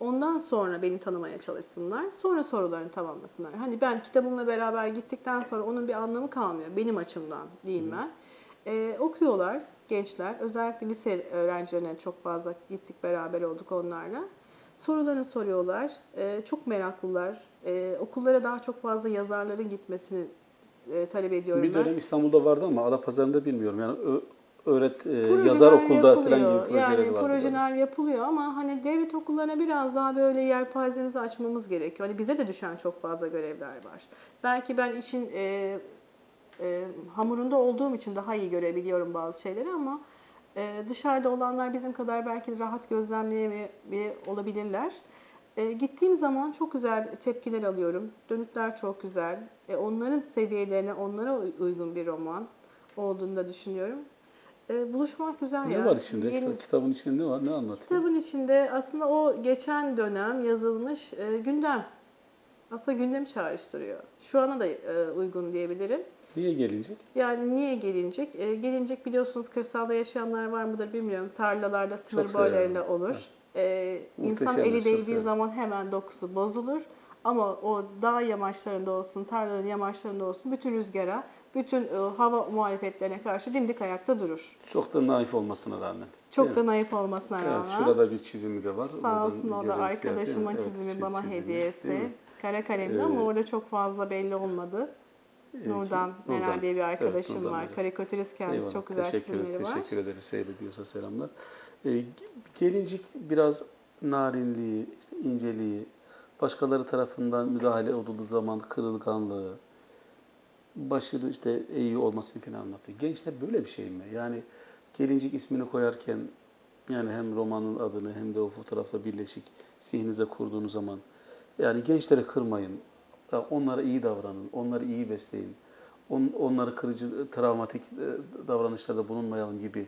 Ondan sonra beni tanımaya çalışsınlar. Sonra sorularını tamamlasınlar. Hani ben kitabımla beraber gittikten sonra onun bir anlamı kalmıyor. Benim açımdan diyeyim ben. E, okuyorlar gençler. Özellikle lise öğrencilerine çok fazla gittik beraber olduk onlarla. Sorularını soruyorlar. E, çok meraklılar. E, okullara daha çok fazla yazarların gitmesini e, talep ediyorum Bir ben. dönem İstanbul'da vardı ama Adapazarı'nda bilmiyorum. Yani ö- öğret, e, Projeler yazar okulda falan gibi yapılıyor. projeleri yani vardı. projeler yapılıyor ama hani devlet okullarına biraz daha böyle yelpazemizi açmamız gerekiyor. Hani bize de düşen çok fazla görevler var. Belki ben işin e, e, hamurunda olduğum için daha iyi görebiliyorum bazı şeyleri ama e, dışarıda olanlar bizim kadar belki rahat gözlemleyemeyebilir olabilirler. E, gittiğim zaman çok güzel tepkiler alıyorum. Dönütler çok güzel. E, onların seviyelerine, onlara uy- uygun bir roman olduğunu da düşünüyorum. E, buluşmak güzel Ne ya. var içinde? Yeni- Kitabın içinde ne var? Ne anlatıyor? Kitabın içinde aslında o geçen dönem yazılmış e, gündem. Aslında gündemi çağrıştırıyor. Şu ana da e, uygun diyebilirim. Niye gelecek? Yani niye gelincik? E, gelincik biliyorsunuz kırsalda yaşayanlar var mıdır bilmiyorum. Tarlalarda sınır severim. boylarıyla olur. E, insan Muhteşemdir, eli çok değdiği severim. zaman hemen dokusu bozulur. Ama o dağ yamaçlarında olsun, tarlaların yamaçlarında olsun bütün rüzgara, bütün e, hava muhalefetlerine karşı dimdik ayakta durur. Çok da naif olmasına rağmen. Çok Değil da mi? naif olmasına rağmen. Evet, şurada bir çizimi de var. Sağ olsun o da zaten. Evet, çizimi çiz- bana çizimi, hediyesi. Kara kalemli Ee, ama orada çok fazla belli olmadı. Evet, Nurdan. Meral diye bir Evet, arkadaşım Nurdan var. Meral. Karikatürist kendisi Eyvallah, çok güzel teşekkür, çizimleri var. Teşekkür ederiz seyrediyorsa selamlar. Ee, gelincik biraz narinliği, işte inceliği, başkaları tarafından müdahale edildiği zaman kırılganlığı, başarı işte iyi olmasını falan anlatıyor. Gençler böyle bir şey mi? Yani gelincik ismini koyarken yani hem romanın adını hem de o fotoğrafla birleşik zihninize kurduğunuz zaman yani gençleri kırmayın, onlara iyi davranın, onları iyi besleyin, on, onları kırıcı, travmatik e, davranışlarda bulunmayalım gibi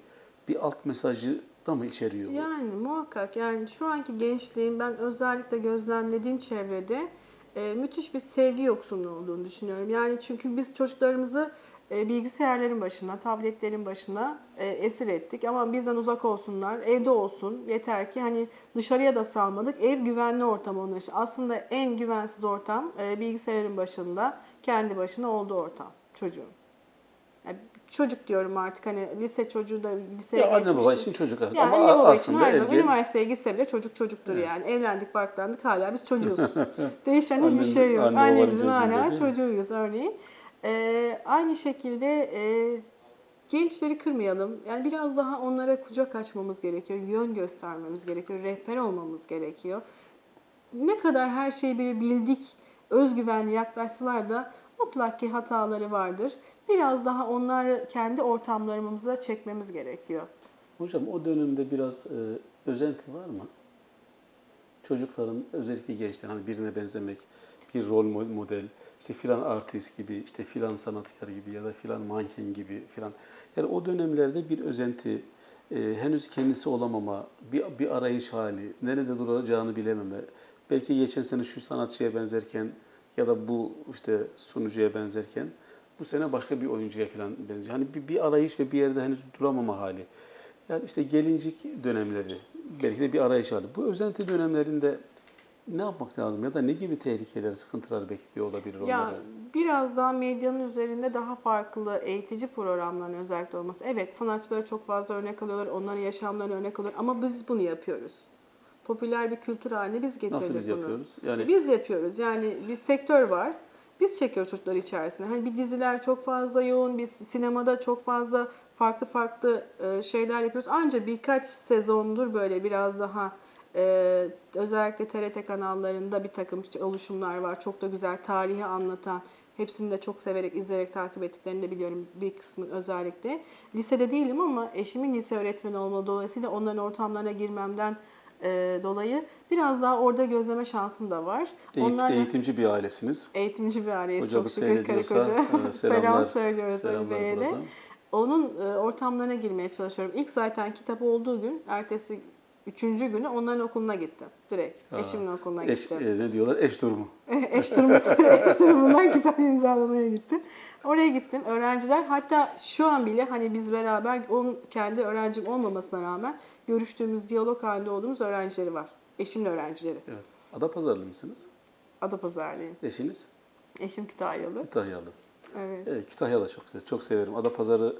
bir alt mesajı da mı içeriyor? Yani muhakkak yani şu anki gençliğin ben özellikle gözlemlediğim çevrede e, müthiş bir sevgi yoksunluğu olduğunu düşünüyorum. Yani çünkü biz çocuklarımızı e, bilgisayarların başına, tabletlerin başına e, esir ettik. Ama bizden uzak olsunlar, evde olsun. Yeter ki hani dışarıya da salmadık. Ev güvenli ortam onun için. Aslında en güvensiz ortam bilgisayarın başında, kendi başına olduğu ortam çocuğun. Çocuk diyorum artık hani lise çocuğu da liseye Ya anne geçmiş. baba için çocuk Yani ama anne baba için her zaman üniversiteye gitse bile çocuk çocuktur Evet. yani. Evlendik, barklandık hala biz çocuğuz. Değişen hiçbir şey yok. anne Annemizin hala çocuğuyuz örneğin. Ee, aynı şekilde e, gençleri kırmayalım. Yani biraz daha onlara kucak açmamız gerekiyor. Yön göstermemiz gerekiyor. Rehber olmamız gerekiyor. Ne kadar her şeyi bildik, özgüvenli yaklaşsalar da mutlak ki hataları vardır. Biraz daha onları kendi ortamlarımıza çekmemiz gerekiyor. Hocam o dönemde biraz e, özenti var mı? Çocukların özellikle gençlerin hani birine benzemek, bir rol mo- model, işte filan artist gibi, işte filan sanatkar gibi ya da filan manken gibi filan. Yani o dönemlerde bir özenti, e, henüz kendisi olamama, bir, bir arayış hali, nerede duracağını bilememe. Belki geçen sene şu sanatçıya benzerken ya da bu işte sunucuya benzerken bu sene başka bir oyuncuya falan benziyor. Hani bir, bir arayış ve bir yerde henüz duramama hali. Yani işte gelincik dönemleri, belki de bir arayış hali. Bu özenti dönemlerinde ne yapmak lazım ya da ne gibi tehlikeler, sıkıntılar bekliyor olabilir onları? Ya biraz daha medyanın üzerinde daha farklı eğitici programların özellikle olması. Evet sanatçıları çok fazla örnek alıyorlar, onların yaşamlarını örnek alıyorlar ama biz bunu yapıyoruz. Popüler bir kültür haline biz getirdik Nasıl biz bunu. yapıyoruz? Yani Biz yapıyoruz. Yani bir sektör var. Biz çekiyoruz çocuklar içerisinde. Hani bir diziler çok fazla yoğun, biz sinemada çok fazla farklı farklı e, şeyler yapıyoruz. Ancak birkaç sezondur böyle biraz daha e, özellikle TRT kanallarında bir takım oluşumlar var. Çok da güzel tarihi anlatan Hepsini de çok severek, izleyerek takip ettiklerini de biliyorum bir kısmı özellikle. Lisede değilim ama eşimin lise öğretmeni olmalı dolayısıyla onların ortamlarına girmemden e, dolayı biraz daha orada gözleme şansım da var. Eğit- Onlarla eğitimci bir ailesiniz. eğitimci bir aileyiz Hocamız çok şükür karı koca. e, Selam selamlar, söylüyoruz Ali Bey'e de. Onun e, ortamlarına girmeye çalışıyorum. İlk zaten kitap olduğu gün, ertesi üçüncü günü onların okuluna gittim. Direkt. Ha, Eşimin okuluna Eş, gittim. e, ne diyorlar? Eş durumu. eş, durumu, eş durumundan kitap imzalamaya gittim. Oraya gittim. Öğrenciler hatta şu an bile hani biz beraber onun kendi öğrencim olmamasına rağmen görüştüğümüz, diyalog halinde olduğumuz öğrencileri var. Eşimin öğrencileri. Evet. Adapazarlı mısınız? Adapazarlıyım. Eşiniz? Eşim Kütahyalı. Kütahyalı. Evet. Evet, Kütahya da çok. Çok severim. Adapazarı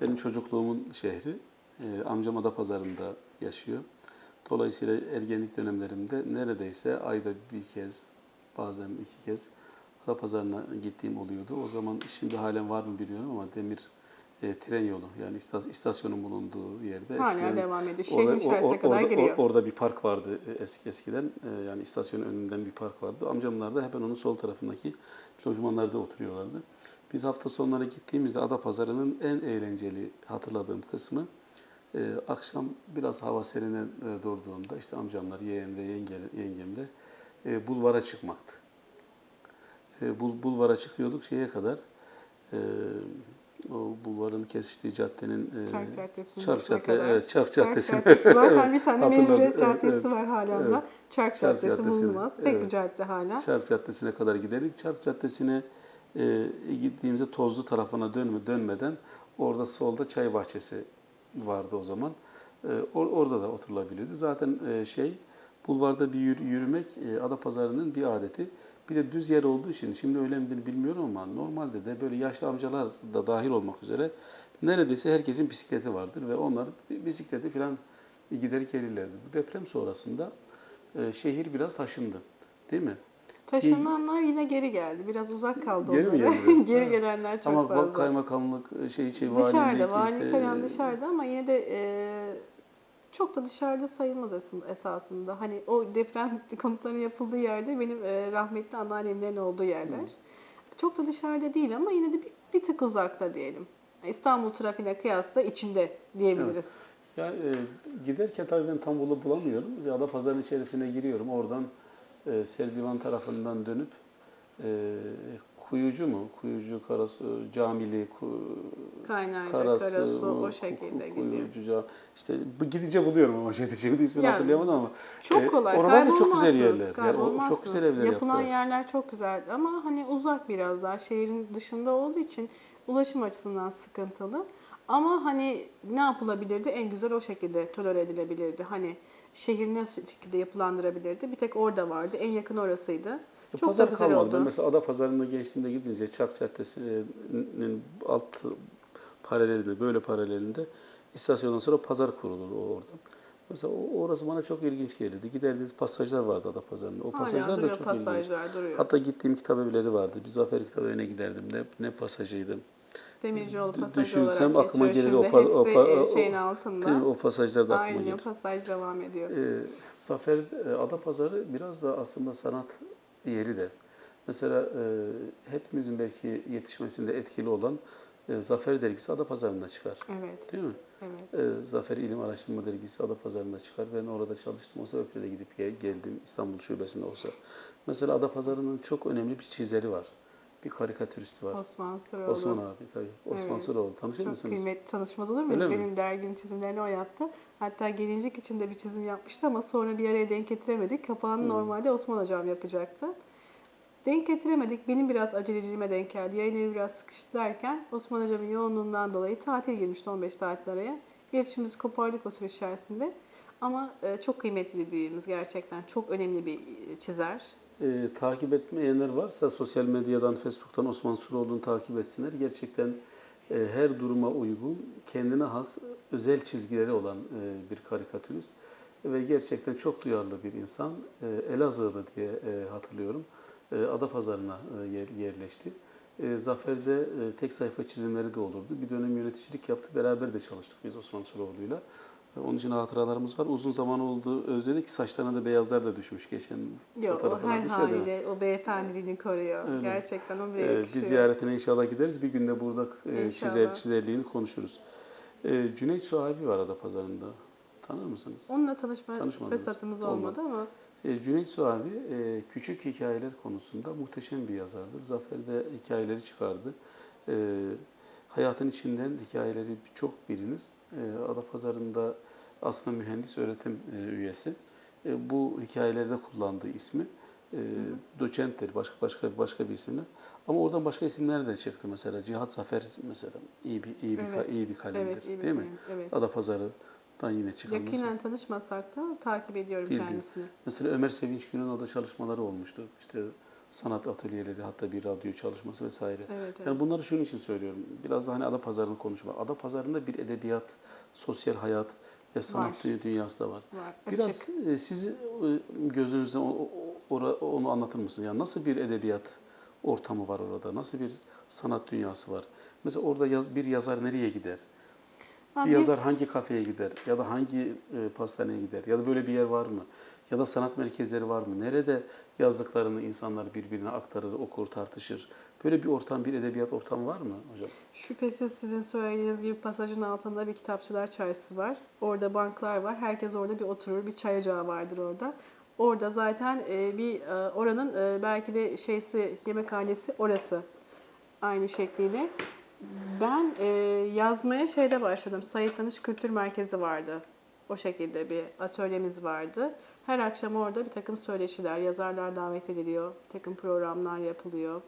benim çocukluğumun şehri. Ee, amcam Adapazarı'nda yaşıyor. Dolayısıyla ergenlik dönemlerimde neredeyse ayda bir kez, bazen iki kez Adapazarı'na gittiğim oluyordu. O zaman şimdi halen var mı bilmiyorum ama demir e, tren yolu yani istas- istasyonun bulunduğu yerde Hala eskiden devam ediyor. Şehrin içerisine o- o- kadar orada, giriyor. o- orada bir park vardı e, eski eskiden. E, yani istasyonun önünden bir park vardı. Amcamlar da hemen onun sol tarafındaki lojmanlarda oturuyorlardı. Biz hafta sonları gittiğimizde Adapazarı'nın en eğlenceli hatırladığım kısmı e, akşam biraz hava serine e, durduğunda işte amcamlar, yeğen ve yenge, yengem de e, bulvara çıkmaktı. E, bul, bulvara çıkıyorduk şeye kadar e, o bulvarın kesiştiği caddenin e, Çark Caddesi'nin Çark Cadde, kadar. evet, Çark Çark Caddesi. Zaten bir tane. Mecburiyet Caddesi evet. var hala Evet. da. Çark Çark Caddesi bulunmaz. Tek bir evet. cadde hala. Çark Caddesi'ne kadar giderdik. Çark Caddesi'ne e, gittiğimizde tozlu tarafına dönme, dönmeden orada solda çay bahçesi vardı o zaman. E, or- orada da oturulabiliyordu. Zaten e, şey bulvarda bir yürü- yürümek e, Adapazarı'nın bir adeti. Bir de düz yer olduğu için şimdi öyle midir bilmiyorum ama normalde de böyle yaşlı amcalar da dahil olmak üzere neredeyse herkesin bisikleti vardır ve onlar bisikleti falan gider gelirlerdi. Bu deprem sonrasında e, şehir biraz taşındı. Değil mi? Taşınanlar yine geri geldi. Biraz uzak kaldı Geri onlara. geri Evet. gelenler çok Ama fazla. bak kaymakamlık şey şey dışarıda, vali işte, falan dışarıda ama yine de e, çok da dışarıda sayılmaz aslında esasında. Hani o deprem komutanı yapıldığı yerde benim e, rahmetli anneannemlerin olduğu yerler. Çok da dışarıda değil ama yine de bir, bir tık uzakta diyelim. İstanbul trafiğine kıyasla içinde diyebiliriz. Ya e, giderken tabii ben tam bulu bulamıyorum. Ya da pazarın içerisine giriyorum. Oradan e, Serdivan tarafından dönüp e, Kuyucu mu? Kuyucu, Karasu, Camili, ku, Kaynarca, Karasu, Karasu o Ku- şekilde Ku- gidiyor. Kuyucu, işte gidince buluyorum ama şeyde şimdi ismini Yani, hatırlayamadım ama. Çok E, kolay. oralar da çok güzel yerler. Yani o- çok güzel evler Yapılan yaptılar. yerler çok güzel ama hani uzak biraz daha şehrin dışında olduğu için ulaşım açısından sıkıntılı. Ama hani ne yapılabilirdi? En güzel o şekilde tolere edilebilirdi. Hani şehir nasıl şekilde yapılandırabilirdi? Bir tek orada vardı. En yakın orasıydı. Çok da Pazar güzel kalmadı. Oldu. mesela Ada Pazarı'nda geçtiğimde gidince Çark Caddesi'nin alt paralelinde, böyle paralelinde istasyondan sonra pazar kurulur o orada. Mesela o, orası bana çok ilginç gelirdi. Giderdiğiniz pasajlar vardı Ada Pazarı'nda. O Hala pasajlar da çok ilginç. pasajlar duruyor. Hatta gittiğim kitap evleri vardı. Bir Zafer Kitabevi'ne giderdim. Ne, ne pasajıydı. Demircioğlu pasajı düşünsem olarak aklıma geçiyor gelir o şimdi. o pa- e, o- şeyin Değil mi? altında. O pasajlar da aklıma Aynı gelir. pasaj devam ediyor. Ee, Zafer e, Adapazarı biraz da aslında sanat yeri de. Mesela e, hepimizin belki yetişmesinde etkili olan e, Zafer dergisi Adapazarı'nda çıkar. Evet, Değil mi? evet. E, Zafer İlim Araştırma dergisi Adapazarı'nda çıkar. Ben orada çalıştım. O sebeple de gidip gel- geldim İstanbul Şubesi'nde olsa. Mesela Adapazarı'nın çok önemli bir çizeri var. Bir karikatüristi var. Osman Sıroğlu. Osman abi tabii. Osman Evet. Sıroğlu. Tanışır Çok mısınız? kıymetli tanışmaz olur muyuz? Öyle mi? Benim dergim çizimlerini o yaptı. Hatta gelincik için de bir çizim yapmıştı ama sonra bir araya denk getiremedik. Kapağını Hmm. normalde Osman Hocam yapacaktı. Denk getiremedik. Benim biraz aceleciliğime denk geldi. Yayın evi biraz sıkıştı derken Osman Hocam'ın yoğunluğundan dolayı tatil girmişti 15 tatil araya. İletişimimizi kopardık o süre içerisinde. Ama e, çok kıymetli bir büyüğümüz gerçekten. Çok önemli bir e, çizer. e, takip etmeyenler varsa sosyal medyadan, Facebook'tan Osman Suroğlu'nu takip etsinler. Gerçekten her duruma uygun, kendine has özel çizgileri olan e, bir karikatürist ve gerçekten çok duyarlı bir insan. E, Elazığ'da diye e, hatırlıyorum. E, Adapazarı'na e, yer, yerleşti. E, Zafer'de e, tek sayfa çizimleri de olurdu. Bir dönem yöneticilik yaptı. Beraber de çalıştık biz Osman Suroğlu'yla. Onun için hatıralarımız var. Uzun zaman oldu özledik. Saçlarına da beyazlar da düşmüş geçen Yok o fotoğrafına her haliyle o beyefendiliğini koruyor. Öyle. Gerçekten o bir Ee, bir ziyaretine inşallah gideriz. Bir günde burada e, İnşallah. çizer, çizerliğini konuşuruz. Ee, Cüneyt Suavi var Adapazarı'nda. Tanır mısınız? Onunla tanışma fırsatımız Olmadı. olmadı ama E, Cüneyt Suavi e, küçük hikayeler konusunda muhteşem bir yazardır. Zafer'de hikayeleri çıkardı. E, hayatın içinden hikayeleri çok bilinir. E, Adapazarı'nda aslında mühendis öğretim e, üyesi. E, bu hikayelerde kullandığı ismi e, doçenttir, başka başka başka bir isimle. Ama oradan başka isimler de çıktı mesela. Cihat Zafer mesela iyi bir iyi bir Evet. iyi bir kalemdir, evet iyi bir değil mi? Evet. Adapazarı'dan yine çıkan. Yakinen tanışmasak da takip ediyorum Bildim. kendisini. Mesela Ömer Sevinç Gün'ün orada çalışmaları olmuştu. İşte sanat atölyeleri, hatta bir radyo çalışması vesaire. Evet, evet. Yani bunları şunun için söylüyorum. Biraz da hani ada pazarını konuşmak. Ada pazarında bir edebiyat, sosyal hayat ve sanat Var. dünyası da var. Var. Biraz Açık. e, siz e, gözünüzden onu anlatır mısın? Yani nasıl bir edebiyat ortamı var orada? Nasıl bir sanat dünyası var? Mesela orada yaz, bir yazar nereye gider? Ha, Bir biz- yazar hangi kafeye gider ya da hangi e, pastaneye gider ya da böyle bir yer var mı? Ya da sanat merkezleri var mı? Nerede yazdıklarını insanlar birbirine aktarır, okur, tartışır? Böyle bir ortam, bir edebiyat ortamı var mı hocam? Şüphesiz sizin söylediğiniz gibi pasajın altında bir kitapçılar çarşısı var. Orada banklar var. Herkes orada bir oturur. Bir çay ocağı vardır orada. Orada zaten e, bir e, oranın e, belki de şeysi yemekhanesi orası. Aynı şekliyle. Ben yazmaya şeyde başladım. Sayit Tanış Kültür Merkezi vardı. O şekilde bir atölyemiz vardı. Her akşam orada bir takım söyleşiler, yazarlar davet ediliyor. Bir takım programlar yapılıyor.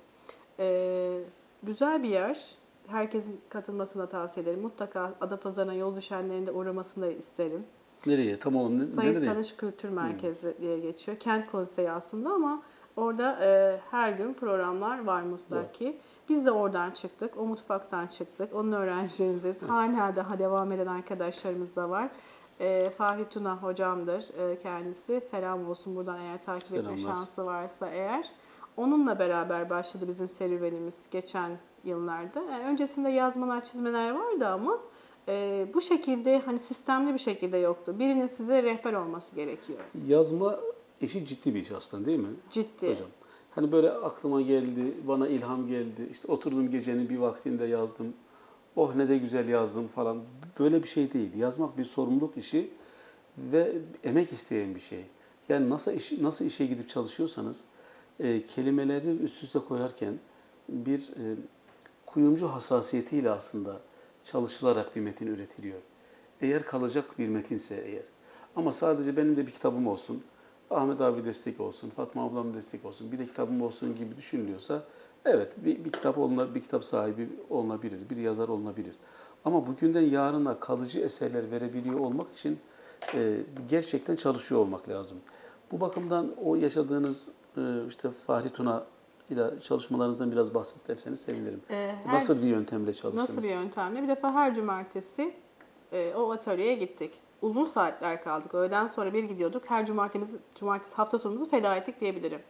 Ee, güzel bir yer. Herkesin katılmasını da tavsiye ederim. Mutlaka Adapazarı'na yol düşenlerin de uğramasını da isterim. Nereye? Tam olarak ne, Sayit nerede? Tanış Kültür Merkezi diye geçiyor. Kent konseyi aslında ama orada e, her gün programlar var mutlaki. Biz de oradan çıktık. O mutfaktan çıktık. Onun öğrencilerindeyiz. Hala daha devam eden arkadaşlarımız da var. E, Fahri Tuna hocamdır e, kendisi. Selam olsun buradan eğer takip etme Selamlar. şansı varsa eğer. Onunla beraber başladı bizim serüvenimiz geçen yıllarda. Yani öncesinde yazmalar, çizmeler vardı ama e, bu şekilde hani sistemli bir şekilde yoktu. Birinin size rehber olması gerekiyor. Yazma işi ciddi bir iş aslında değil mi? Ciddi. Hocam. Hani böyle aklıma geldi, bana ilham geldi. İşte oturdum gecenin bir vaktinde yazdım. Oh ne de güzel yazdım falan. Böyle bir şey değil. Yazmak bir sorumluluk işi ve emek isteyen bir şey. Yani nasıl iş, nasıl işe gidip çalışıyorsanız e, kelimeleri üst üste koyarken bir e, kuyumcu hassasiyetiyle aslında çalışılarak bir metin üretiliyor. Eğer kalacak bir metinse eğer. Ama sadece benim de bir kitabım olsun, Ahmet abi destek olsun, Fatma ablam destek olsun, bir de kitabım olsun gibi düşünülüyorsa evet bir, bir kitap olunabilir, bir kitap sahibi olunabilir, bir yazar olunabilir. Ama bugünden yarına kalıcı eserler verebiliyor olmak için e, gerçekten çalışıyor olmak lazım. Bu bakımdan o yaşadığınız e, işte Fahri Tuna ile çalışmalarınızdan biraz bahsederseniz sevinirim. Ee, her- Nasıl bir yöntemle çalıştınız? Nasıl bir yöntemle? Bir defa her cumartesi e, o atölyeye gittik. Uzun saatler kaldık. Öğleden sonra bir gidiyorduk. Her cumartesi, cumartesi hafta sonumuzu feda ettik diyebilirim.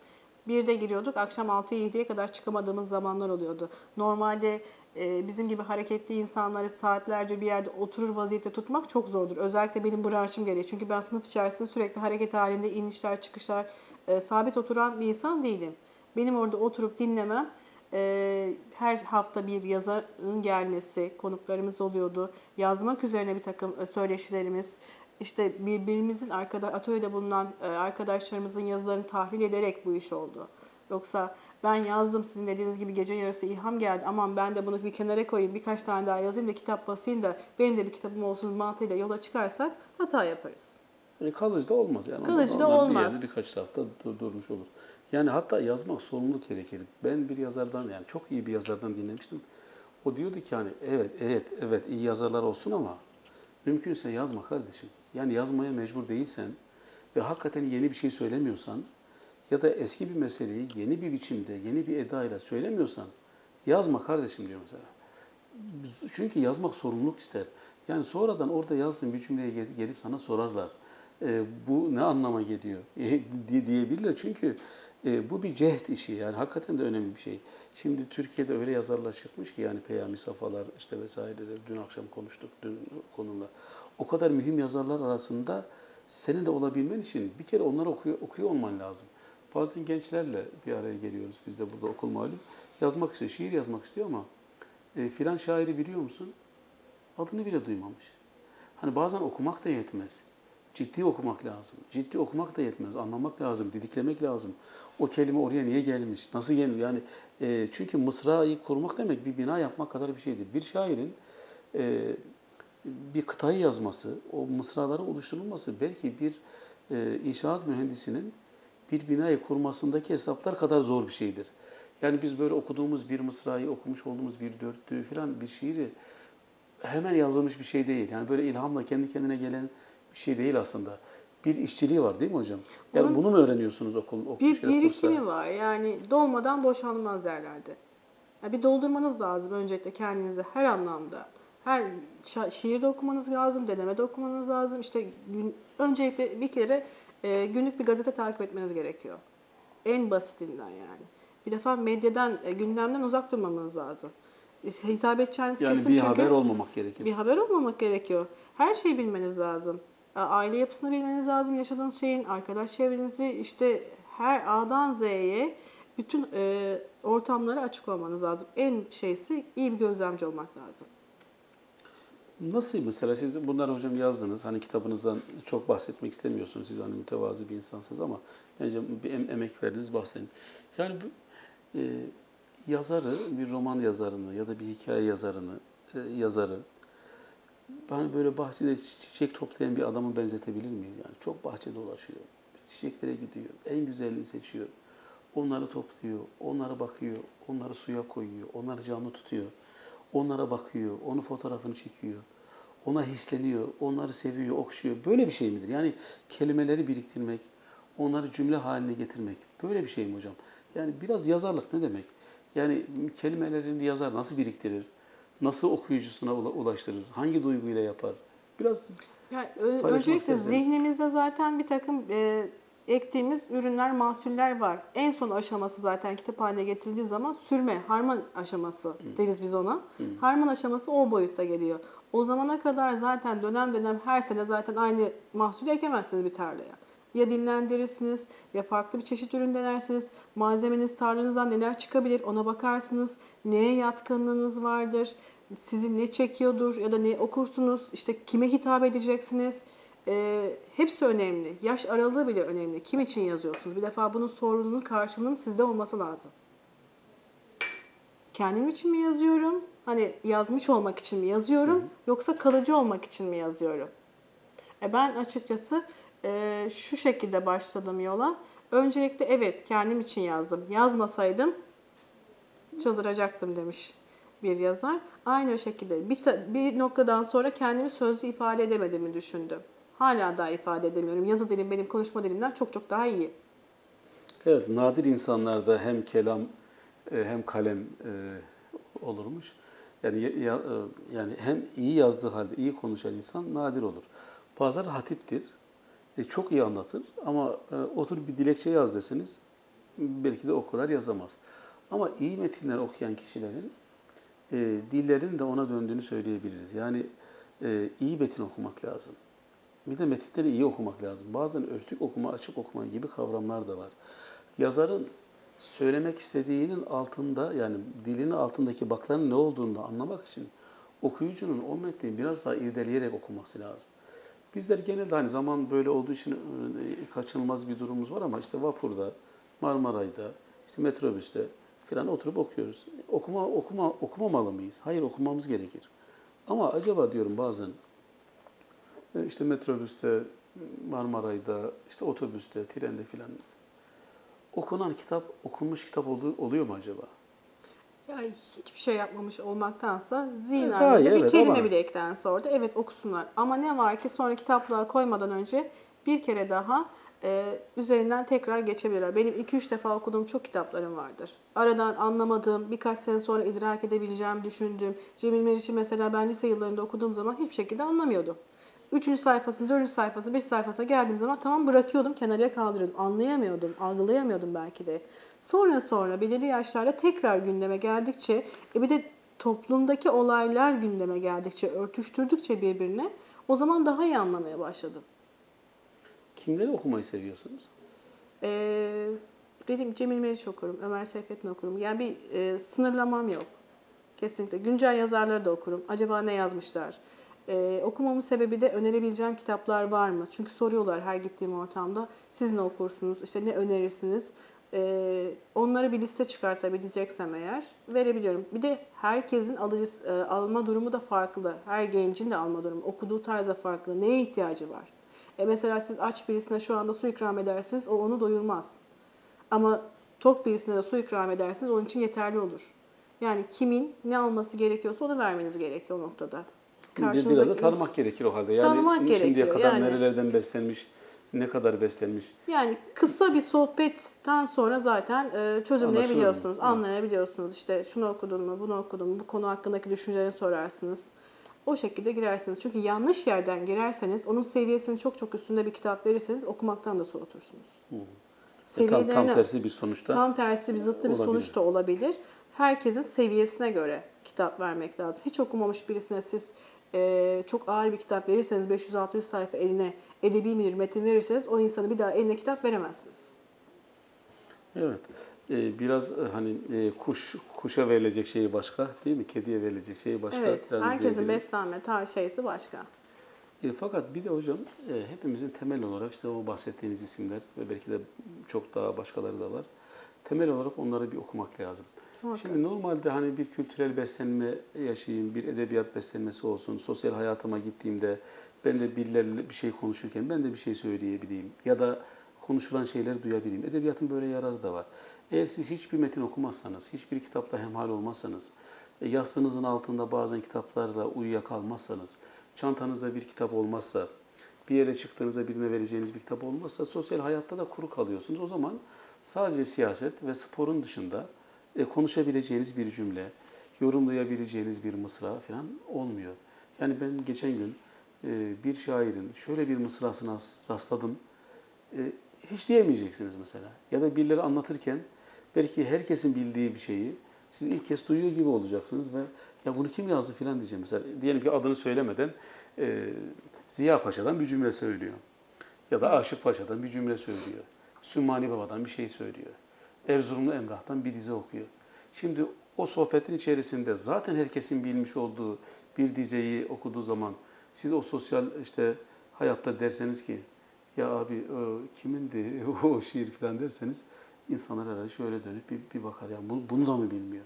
Bir de giriyorduk. Akşam 6'ya 7'ye kadar çıkamadığımız zamanlar oluyordu. Normalde e, bizim gibi hareketli insanları saatlerce bir yerde oturur vaziyette tutmak çok zordur. Özellikle benim branşım gereği. Çünkü ben sınıf içerisinde sürekli hareket halinde inişler çıkışlar e, sabit oturan bir insan değilim. Benim orada oturup dinlemem e, her hafta bir yazarın gelmesi, konuklarımız oluyordu. Yazmak üzerine bir takım söyleşilerimiz, işte birbirimizin arkada atölyede bulunan e, arkadaşlarımızın yazılarını tahlil ederek bu iş oldu. Yoksa ben yazdım sizin dediğiniz gibi gece yarısı ilham geldi. Aman ben de bunu bir kenara koyayım, birkaç tane daha yazayım da kitap basayım da benim de bir kitabım olsun mantığıyla yola çıkarsak hata yaparız. E, kalıcı da olmaz yani. Kalıcı da olmaz. Bir yerde birkaç hafta dur- durmuş olur. Yani hatta yazmak sorumluluk gerekir. Ben bir yazardan yani çok iyi bir yazardan dinlemiştim. O diyordu ki hani evet evet evet iyi yazarlar olsun ama mümkünse yazma kardeşim. Yani yazmaya mecbur değilsen ve hakikaten yeni bir şey söylemiyorsan ya da eski bir meseleyi yeni bir biçimde, yeni bir edayla söylemiyorsan yazma kardeşim diyor mesela. Çünkü yazmak sorumluluk ister. Yani sonradan orada yazdığın bir cümleye gel- gelip sana sorarlar. E, bu ne anlama geliyor e, diye diyebilirler. Çünkü E, bu bir cehd işi yani hakikaten de önemli bir şey. Şimdi Türkiye'de öyle yazarlar çıkmış ki yani Peyami Safalar işte vesaireler dün akşam konuştuk dün konumla. O kadar mühim yazarlar arasında senin de olabilmen için bir kere onları okuyor, okuyor olman lazım. Bazen gençlerle bir araya geliyoruz biz de burada okul malum. Yazmak istiyor, şiir yazmak istiyor ama e, filan şairi biliyor musun? Adını bile duymamış. Hani bazen okumak da yetmez. Ciddi okumak lazım. Ciddi okumak da yetmez. Anlamak lazım, didiklemek lazım. O kelime oraya niye gelmiş? Nasıl gelmiş? Yani e, çünkü mısrayı kurmak demek bir bina yapmak kadar bir şeydir. Bir şairin e, bir kıtayı yazması, o mısraları oluşturulması belki bir e, inşaat mühendisinin bir binayı kurmasındaki hesaplar kadar zor bir şeydir. Yani biz böyle okuduğumuz bir mısrayı, okumuş olduğumuz bir dörtlüğü falan bir şiiri hemen yazılmış bir şey değil. Yani böyle ilhamla kendi kendine gelen bir şey değil aslında. Bir işçiliği var değil mi hocam? Yani Onun- bunu mu öğreniyorsunuz okul, okul Bir birikimi var. Yani dolmadan boşanmaz derlerdi. Ya bir doldurmanız lazım öncelikle kendinize her anlamda. Her şiirde okumanız lazım, denemede okumanız lazım. İşte gün, öncelikle bir kere e, günlük bir gazete takip etmeniz gerekiyor. En basitinden yani. Bir defa medyadan, e, gündemden uzak durmamanız lazım. Hitap edeceğiniz Yani kesim bir çünkü haber olmamak gerekir. bir haber olmamak gerekiyor. Her şeyi bilmeniz lazım. Aile yapısını bilmeniz lazım. Yaşadığınız şeyin, arkadaş çevrenizi, işte her A'dan Z'ye bütün e, ortamlara açık olmanız lazım. En şeysi iyi bir gözlemci olmak lazım. Nasıl mesela siz bunları hocam yazdınız. Hani kitabınızdan çok bahsetmek istemiyorsunuz. Siz hani mütevazı bir insansınız ama bence bir em- emek verdiniz bahsedin. Yani e, yazarı, bir roman yazarını ya da bir hikaye yazarını, e, yazarı hani böyle bahçede çi- çiçek toplayan bir adamı benzetebilir miyiz yani? Çok bahçe dolaşıyor. Çiçeklere gidiyor. En güzelini seçiyor. Onları topluyor, onlara bakıyor, onları suya koyuyor, onları canlı tutuyor. Onlara bakıyor, onun fotoğrafını çekiyor. Ona hisleniyor, onları seviyor, okşuyor. Böyle bir şey midir? Yani kelimeleri biriktirmek, onları cümle haline getirmek. Böyle bir şey mi hocam? Yani biraz yazarlık ne demek? Yani kelimelerini yazar nasıl biriktirir? Nasıl okuyucusuna ula- ulaştırır? Hangi duyguyla yapar? Biraz Yani öncelikle zihnimizde zaten bir takım e, ektiğimiz ürünler, mahsuller var. En son aşaması zaten kitap haline getirildiği zaman sürme, harman aşaması deriz biz ona. Harman aşaması o boyutta geliyor. O zamana kadar zaten dönem dönem her sene zaten aynı mahsulü ekemezsiniz bir tarlaya. Ya dinlendirirsiniz ya farklı bir çeşit ürün denersiniz. Malzemeniz tarlanızdan neler çıkabilir ona bakarsınız. Neye yatkınlığınız vardır? Sizi ne çekiyordur ya da ne okursunuz? İşte kime hitap edeceksiniz? Ee, hepsi önemli. Yaş aralığı bile önemli. Kim için yazıyorsunuz? Bir defa bunun sorununun karşılığının sizde olması lazım. Kendim için mi yazıyorum? Hani yazmış olmak için mi yazıyorum? Yoksa kalıcı olmak için mi yazıyorum? E ben açıkçası e, şu şekilde başladım yola. Öncelikle evet kendim için yazdım. Yazmasaydım çıldıracaktım demiş bir yazar. Aynı o şekilde bir, bir noktadan sonra kendimi sözlü ifade edemediğimi düşündüm. Hala daha ifade edemiyorum. Yazı dilim benim konuşma dilimden çok çok daha iyi. Evet, nadir insanlarda hem kelam e, hem kalem e, olurmuş. Yani ya- ya- e, yani hem iyi yazdığı halde iyi konuşan insan nadir olur. Bazıları hatiptir. E, çok iyi anlatır ama e, otur bir dilekçe yaz deseniz belki de o kadar yazamaz. Ama iyi metinler okuyan kişilerin e, dillerinin de ona döndüğünü söyleyebiliriz. Yani e, iyi metin okumak lazım. Bir de metinleri iyi okumak lazım. Bazen örtük okuma, açık okuma gibi kavramlar da var. Yazarın söylemek istediğinin altında yani dilinin altındaki bakların ne olduğunu da anlamak için okuyucunun o metni biraz daha irdeleyerek okuması lazım. Bizler genelde hani zaman böyle olduğu için e, kaçınılmaz bir durumumuz var ama işte vapurda, Marmaray'da, işte metrobüste falan oturup okuyoruz. Okuma okuma okumamalı mıyız? Hayır okumamız gerekir. Ama acaba diyorum bazen e, işte metrobüste, Marmaray'da, işte otobüste, trende filan okunan kitap, okunmuş kitap olu- oluyor mu acaba? Ya hiçbir şey yapmamış olmaktansa Evet, zihnen hayır, bir evet, kelime ama- bile eklense orada evet okusunlar. Ama ne var ki sonra kitaplığa koymadan önce bir kere daha e, üzerinden tekrar geçebilirler. Benim 2-3 defa okuduğum çok kitaplarım vardır. Aradan anlamadığım, birkaç sene sonra idrak edebileceğim düşündüğüm. Cemil Meriç'i mesela ben lise yıllarında okuduğum zaman hiçbir şekilde anlamıyordum. Üçüncü sayfasını, dördüncü sayfası, beş sayfasına geldiğim zaman tamam bırakıyordum, kenara kaldırıyordum. Anlayamıyordum, algılayamıyordum belki de. Sonra sonra belirli yaşlarda tekrar gündeme geldikçe, e bir de toplumdaki olaylar gündeme geldikçe, örtüştürdükçe birbirine o zaman daha iyi anlamaya başladım. Kimleri okumayı seviyorsunuz? Ee, benim Cemil Meriç okurum, Ömer Seyfettin okurum. Yani bir e, sınırlamam yok. Kesinlikle. Güncel yazarları da okurum. Acaba ne yazmışlar? Ee, okumamın sebebi de önerebileceğim kitaplar var mı? Çünkü soruyorlar her gittiğim ortamda. Siz ne okursunuz? İşte ne önerirsiniz? Ee, onları bir liste çıkartabileceksem eğer verebiliyorum. Bir de herkesin alıcı, e, alma durumu da farklı. Her gencin de alma durumu, okuduğu tarz da farklı. Neye ihtiyacı var? E mesela siz aç birisine şu anda su ikram edersiniz, o onu doyurmaz. Ama tok birisine de su ikram edersiniz, onun için yeterli olur. Yani kimin ne alması gerekiyorsa onu vermeniz gerekiyor o noktada. Bir- Biraz da Karşınızdaki- tanımak gerekir o halde. Yani Tanımak şimdiye gerekiyor, kadar yani. nerelerden beslenmiş, ne kadar beslenmiş. Yani kısa bir sohbetten sonra zaten e, çözümleyebiliyorsunuz, anlayabiliyorsunuz. İşte şunu okudun mu, bunu okudun mu, bu konu hakkındaki düşüncelerini sorarsınız. O şekilde girersiniz. Çünkü yanlış yerden girerseniz, onun seviyesinin çok çok üstünde bir kitap verirseniz okumaktan da soğutursunuz. E, tam, tam Seviyelerini- tersi bir sonuçta. Tam tersi bir zıttı bir sonuç da olabilir. Herkesin seviyesine göre kitap vermek lazım. Hiç okumamış birisine siz e, çok ağır bir kitap verirseniz 500-600 sayfa eline edebi bir metin verirseniz o insanı bir daha eline kitap veremezsiniz. Evet. Ee, biraz e, hani e, kuş kuşa verilecek şeyi başka değil mi? Kediye verilecek şeyi başka. Evet, Yani herkesin diyebiliriz. beslenme tar şeysi başka. E, fakat bir de hocam e, hepimizin temel olarak işte o bahsettiğiniz isimler ve belki de çok daha başkaları da var. Temel olarak onları bir okumak lazım. Muhakkak. Şimdi normalde hani bir kültürel beslenme yaşayayım, bir edebiyat beslenmesi olsun, sosyal hayatıma gittiğimde ben de birilerle bir şey konuşurken ben de bir şey söyleyebileyim ya da konuşulan şeyleri duyabileyim. Edebiyatın böyle yararı da var. Eğer siz hiçbir metin okumazsanız, hiçbir kitapla hemhal olmazsanız, e, yastığınızın altında bazen kitaplarla uyuyakalmazsanız, çantanızda bir kitap olmazsa, bir yere çıktığınızda birine vereceğiniz bir kitap olmazsa sosyal hayatta da kuru kalıyorsunuz. O zaman sadece siyaset ve sporun dışında e, konuşabileceğiniz bir cümle, yorumlayabileceğiniz bir mısra falan olmuyor. Yani ben geçen gün e, bir şairin şöyle bir mısrasına rastladım. Hiç diyemeyeceksiniz mesela. Ya da birileri anlatırken belki herkesin bildiği bir şeyi siz ilk kez duyuyor gibi olacaksınız ve ya bunu kim yazdı filan diyeceğim. Mesela diyelim ki adını söylemeden e, Ziya Paşa'dan bir cümle söylüyor. Ya da Aşık Paşa'dan bir cümle söylüyor. Sümmani Baba'dan bir şey söylüyor. Erzurumlu Emrah'tan bir dize okuyor. Şimdi o sohbetin içerisinde zaten herkesin bilmiş olduğu bir dizeyi okuduğu zaman siz o sosyal işte hayatta derseniz ki ya abi o kimindi o şiir falan derseniz insanlar herhalde şöyle dönüp bir, bir bakar ya bunu, bunu da mı bilmiyor?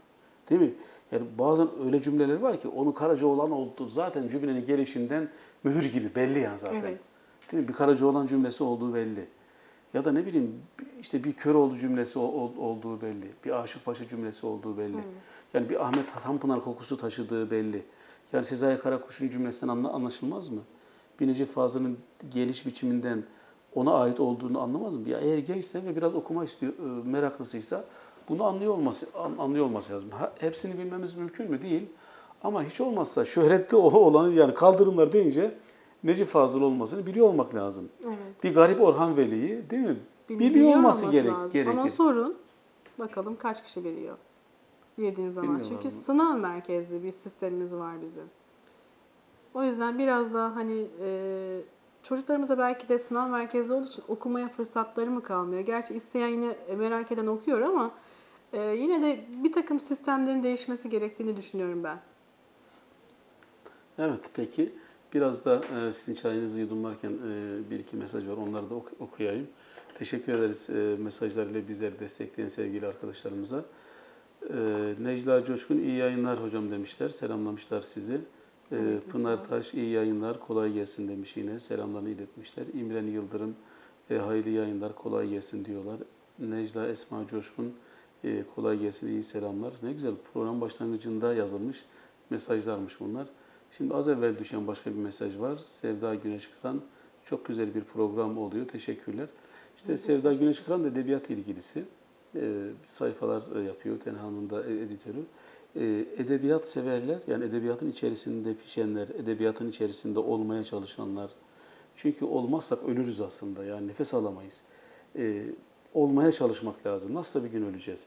Değil mi? Yani bazen öyle cümleler var ki onu Karacaoğlan oldu zaten cümlenin gelişinden mühür gibi belli yani zaten. Evet. Değil mi? Bir Karacaoğlan cümlesi olduğu belli. Ya da ne bileyim işte bir Köroğlu cümlesi ol- ol- olduğu belli. Bir Aşık Paşa cümlesi olduğu belli. Yani bir Ahmet Tanpınar kokusu taşıdığı belli. Yani Sezai Karakuş'un cümlesinden anla- anlaşılmaz mı? Bir Necip Fazıl'ın geliş biçiminden ona ait olduğunu anlamaz mı? Ya eğer gençse ve biraz okuma istiyor, e, meraklısıysa bunu anlıyor olması an- anlıyor olması lazım. Ha, hepsini bilmemiz mümkün mü? Değil. Ama hiç olmazsa şöhretli o olan yani kaldırımlar deyince Necip Fazıl olmasını biliyor olmak lazım. Evet. Bir garip Orhan Veli'yi değil mi? Bil- Biliyor biliyor olması gerek, lazım. gerekir. Ama sorun bakalım kaç kişi biliyor yediğin zaman. Bilmiyorlar Çünkü mı? sınav merkezli bir sistemimiz var bizim. O yüzden biraz daha hani e, çocuklarımıza belki de sınav merkezli olduğu için okumaya fırsatları mı kalmıyor? Gerçi isteyen yine merak eden okuyor ama e, yine de bir takım sistemlerin değişmesi gerektiğini düşünüyorum ben. Evet peki. Biraz da e, sizin çayınızı yudumlarken e, bir iki mesaj var. Onları da ok- okuyayım. Teşekkür ederiz e, mesajlarıyla bizleri destekleyen sevgili arkadaşlarımıza. E, Necla Coşkun iyi yayınlar hocam demişler. Selamlamışlar sizi. E, Aleyküm Pınar. Taş iyi yayınlar kolay gelsin demiş yine. Selamlarını iletmişler. İmren Yıldırım e, hayırlı yayınlar kolay gelsin diyorlar. Necla Esma Coşkun e, kolay gelsin iyi selamlar. Ne güzel program başlangıcında yazılmış mesajlarmış bunlar. Şimdi az evvel düşen başka bir mesaj var. Sevda Güneş Kıran çok güzel bir program oluyor. Teşekkürler. İşte de Sevda Güneş Kıran da edebiyat ilgilisi. Ee, bir sayfalar e, yapıyor. Tenha'nın da e- editörü. E, edebiyat severler, yani edebiyatın içerisinde pişenler, edebiyatın içerisinde olmaya çalışanlar. Çünkü olmazsak ölürüz aslında, yani nefes alamayız. E, olmaya çalışmak lazım. Nasılsa bir gün öleceğiz.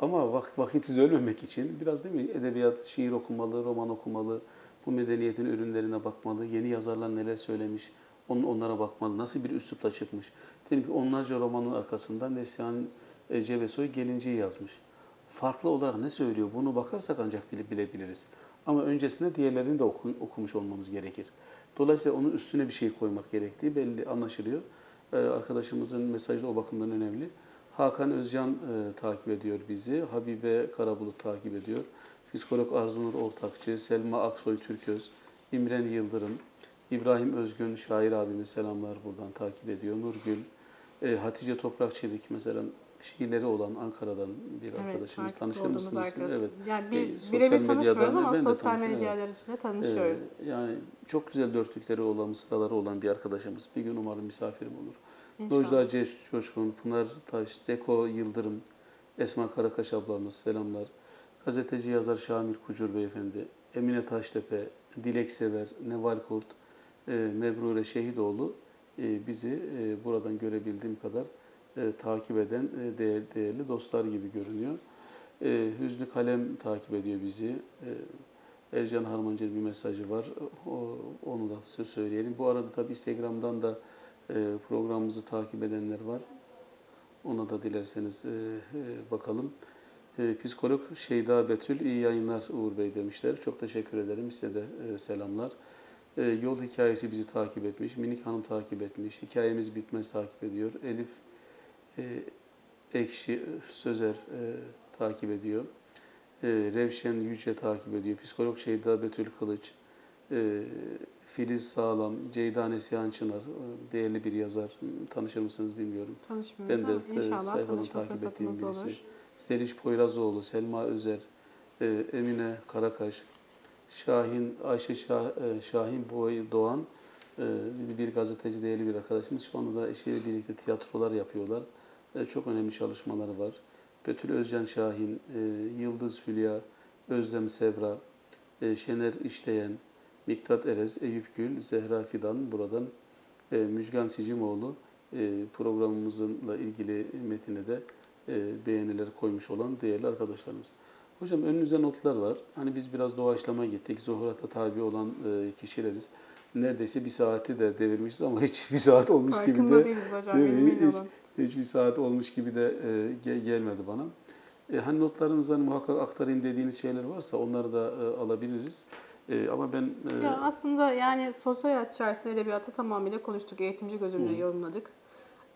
Ama vak vakitsiz ölmemek için biraz değil mi edebiyat, şiir okumalı, roman okumalı, bu medeniyetin ürünlerine bakmalı, yeni yazarlar neler söylemiş, onun onlara bakmalı, nasıl bir üslupla çıkmış. Diyelim ki onlarca romanın arkasından Neslihan e, Cebesoy Gelinci'yi yazmış. Farklı olarak ne söylüyor bunu bakarsak ancak bile, bilebiliriz. Ama öncesinde diğerlerini de oku- okumuş olmamız gerekir. Dolayısıyla onun üstüne bir şey koymak gerektiği belli anlaşılıyor. Ee, arkadaşımızın mesajı o bakımdan önemli. Hakan Özcan e, takip ediyor bizi. Habibe Karabulut takip ediyor. Psikolog Arzunur Ortakçı, Selma Aksoy Türköz, İmren Yıldırım, İbrahim Özgün şair abimiz selamlar buradan takip ediyor. Nurgül, e, Hatice Toprak Çevik mesela şiirleri olan Ankara'dan bir arkadaşımız. farklı Tanışır mısınız? arkadaş. Evet. Yani E, bir, sosyal birebir tanışmıyoruz ama ben sosyal tanışıyorum, evet. medyalar içinde tanışıyoruz. Ee, yani çok güzel dörtlükleri olan, mısraları olan bir arkadaşımız. Bir gün umarım misafirim olur. Ceş Coşkun, Pınar Taş, Zeko Yıldırım, Esma Karakaş ablamız selamlar. Gazeteci yazar Şamil Kucur beyefendi, Emine Taştepe, Dilek Sever, Neval Kurt, e, Mebrure Şehidoğlu e, bizi e, buradan görebildiğim kadar e, takip eden e, değer, değerli dostlar gibi görünüyor. E, Hüznü Kalem takip ediyor bizi. E, Ercan Harmancı'nın bir mesajı var. O, onu da size söyleyelim. Bu arada tabii Instagram'dan da e, programımızı takip edenler var. Ona da dilerseniz e, e, bakalım. E, psikolog Şeyda Betül, iyi yayınlar Uğur Bey demişler. Çok teşekkür ederim. Size de e, selamlar. E, yol hikayesi bizi takip etmiş. Minik Hanım takip etmiş. Hikayemiz bitmez takip ediyor. Elif e, Ekşi Sözer e, takip ediyor. E, Revşen Yüce takip ediyor. Psikolog Şeyda Betül Kılıç. E, Filiz Sağlam, Ceyda Neslihan Çınar, e, değerli bir yazar. Tanışır mısınız bilmiyorum. Tanışmıyoruz Ben de e, inşallah sayfadan takip ettiğim birisi. olur. Zeliş Poyrazoğlu, Selma Özer, e, Emine Karakaş, Şahin, Ayşe Şah, e, Şahin Boy Doğan, e, bir gazeteci değerli bir arkadaşımız. Şu anda da eşiyle birlikte tiyatrolar yapıyorlar. Çok önemli çalışmaları var. Betül Özcan Şahin, e, Yıldız Hülya, Özlem Sevra, e, Şener İşleyen, Miktat Erez, Eyüp Gül, Zehra Fidan buradan e, Müjgan Sicimoğlu e, programımızla ilgili metine de beğeniler koymuş olan değerli arkadaşlarımız. Hocam önünüzde notlar var. Hani biz biraz doğaçlama gittik. Zuhurata tabi olan e, kişileriz. Neredeyse bir saati de devirmişiz ama hiç bir saat olmuş gibi Farkında de değiliz hocam Değil mi? Hiç- olun. hiçbir saat olmuş gibi de e, ge- gelmedi bana. E, hani notlarınızdan muhakkak aktarayım dediğiniz şeyler varsa onları da e, alabiliriz. E, ama ben e, Ya aslında yani sosyal hayat içerisinde edebiyatı tamamıyla konuştuk. Eğitimci gözümle yorumladık.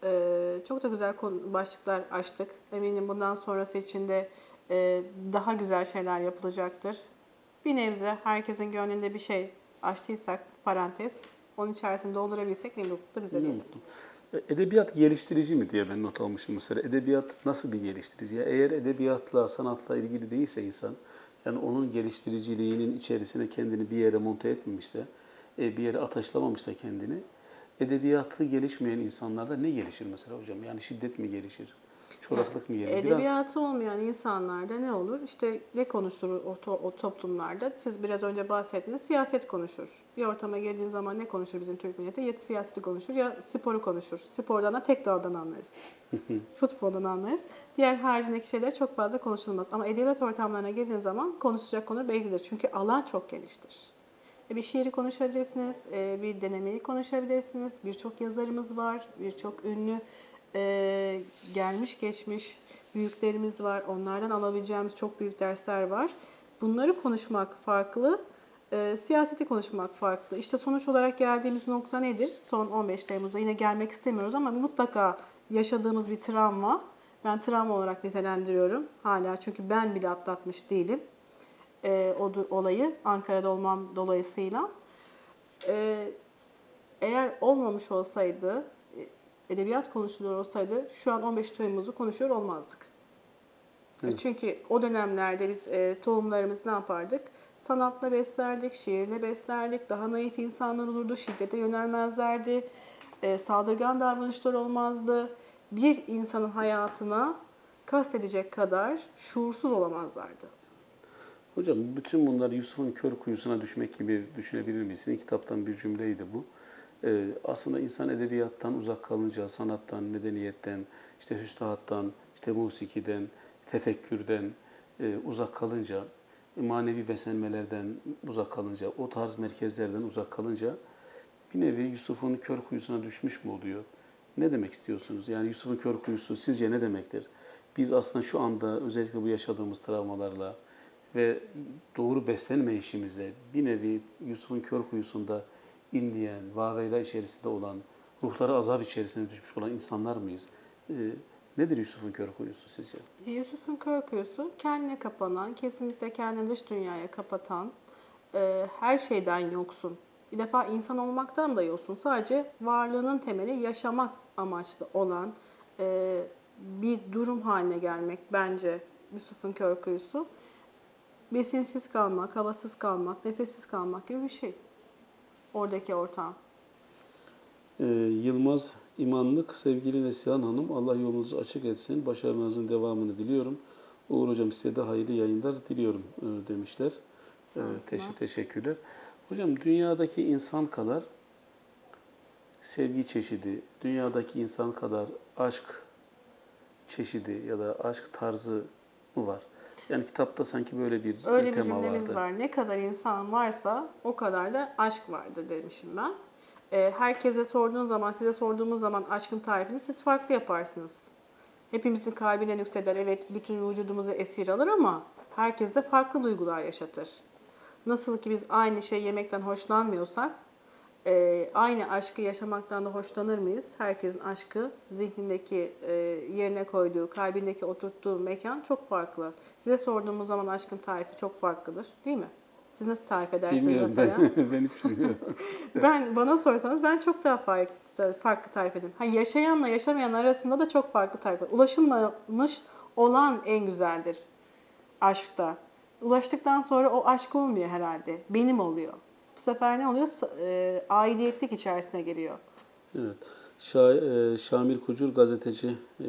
Ee, çok da güzel konu- başlıklar açtık. Eminim bundan sonrası için de e, daha güzel şeyler yapılacaktır. Bir nebze herkesin gönlünde bir şey açtıysak parantez, onun içerisinde doldurabilsek ne mutlu bize ne mutlu. E, Edebiyat geliştirici mi diye ben not almışım mesela. Edebiyat nasıl bir geliştirici? Ya Eğer edebiyatla, sanatla ilgili değilse insan, yani onun geliştiriciliğinin içerisine kendini bir yere monte etmemişse, e, bir yere ataşlamamışsa kendini, edebiyatı gelişmeyen insanlarda ne gelişir mesela hocam? Yani şiddet mi gelişir? Çoraklık mı? Biraz Edebiyatı olmayan insanlarda ne olur? İşte ne konuşulur o, to- o toplumlarda? Siz biraz önce bahsettiniz. Siyaset konuşur. Bir ortama geldiğin zaman ne konuşur bizim Türk milleti? Ya siyaseti konuşur ya sporu konuşur. Spordan da tek daldan anlarız. Futboldan anlarız. Diğer haricindeki şeyler çok fazla konuşulmaz. Ama edebiyat ortamlarına geldiğin zaman konuşacak konu bellidir. Çünkü alan çok geniştir. E, Bir şiiri konuşabilirsiniz, e, bir denemeyi konuşabilirsiniz. Birçok yazarımız var, birçok ünlü e, gelmiş geçmiş büyüklerimiz var. Onlardan alabileceğimiz çok büyük dersler var. Bunları konuşmak farklı, e, siyaseti konuşmak farklı. İşte sonuç olarak geldiğimiz nokta nedir? Son 15 Temmuz'da yine gelmek istemiyoruz ama mutlaka yaşadığımız bir travma. Ben travma olarak nitelendiriyorum hala çünkü ben bile atlatmış değilim e, o olayı Ankara'da olmam dolayısıyla. E, eğer olmamış olsaydı, edebiyat konuşuluyor olsaydı şu an 15 Temmuz'u konuşuyor olmazdık. Evet. Çünkü o dönemlerde biz e, tohumlarımızı ne yapardık? Sanatla beslerdik, şiirle beslerdik, daha naif insanlar olurdu, şiddete yönelmezlerdi, e, saldırgan davranışlar olmazdı. Bir insanın hayatına kastedecek kadar şuursuz olamazlardı. Hocam bütün bunlar Yusuf'un kör kuyusuna düşmek gibi düşünebilir miyiz? Sizin kitaptan bir cümleydi bu. Ee, aslında insan edebiyattan uzak kalınca, sanattan, medeniyetten, işte hüstahattan, işte musikiden, tefekkürden e, uzak kalınca, manevi beslenmelerden uzak kalınca, o tarz merkezlerden uzak kalınca bir nevi Yusuf'un kör kuyusuna düşmüş mü oluyor? Ne demek istiyorsunuz? Yani Yusuf'un kör kuyusu sizce ne demektir? Biz aslında şu anda özellikle bu yaşadığımız travmalarla ve doğru beslenmeyişimizle bir nevi Yusuf'un kör kuyusunda inleyen, vaveyla içerisinde olan, ruhları azap içerisine düşmüş olan insanlar mıyız? Ee, nedir Yusuf'un kör kuyusu sizce? Yusuf'un kör kuyusu kendine kapanan, kesinlikle kendini dış dünyaya kapatan, e, her şeyden yoksun. Bir defa insan olmaktan da yoksun. Sadece varlığının temeli yaşamak amaçlı olan e, bir durum haline gelmek bence Yusuf'un kör kuyusu. Besinsiz kalmak, havasız kalmak, nefessiz kalmak gibi bir şey. Oradaki ortam. Ee, Yılmaz İmanlık, sevgili Neslihan Hanım, Allah yolunuzu açık etsin, başarınızın devamını diliyorum. Uğur Hocam size de hayırlı yayınlar diliyorum e, demişler. Ee, teşekkür, teşekkürler. Hocam dünyadaki insan kadar sevgi çeşidi, dünyadaki insan kadar aşk çeşidi ya da aşk tarzı mı var? Yani kitapta sanki böyle bir Öyle bir tema cümlemiz vardı. var. Ne kadar insan varsa o kadar da aşk vardır demişim ben. Ee, herkese sorduğun zaman, size sorduğumuz zaman aşkın tarifini siz farklı yaparsınız. Hepimizin kalbine nükseder. Evet bütün vücudumuzu esir alır ama herkes de farklı duygular yaşatır. Nasıl ki biz aynı şey yemekten hoşlanmıyorsak, e, aynı aşkı yaşamaktan da hoşlanır mıyız? Herkesin aşkı zihnindeki e, yerine koyduğu, kalbindeki oturttuğu mekan çok farklı. Size sorduğumuz zaman aşkın tarifi çok farklıdır, değil mi? Siz nasıl tarif edersiniz Bilmiyorum mesela? ben, ben hiç bilmiyorum. Ben bana sorsanız ben çok daha farklı, farklı tarif ederim. Ha, yaşayanla yaşamayan arasında da çok farklı tarif ederim. Ulaşılmamış olan en güzeldir aşkta. Ulaştıktan sonra o aşk olmuyor herhalde. Benim oluyor. Bu sefer ne oluyor? E, aidiyetlik içerisine giriyor. Evet. Şa- e, Şamil Kucur gazeteci e,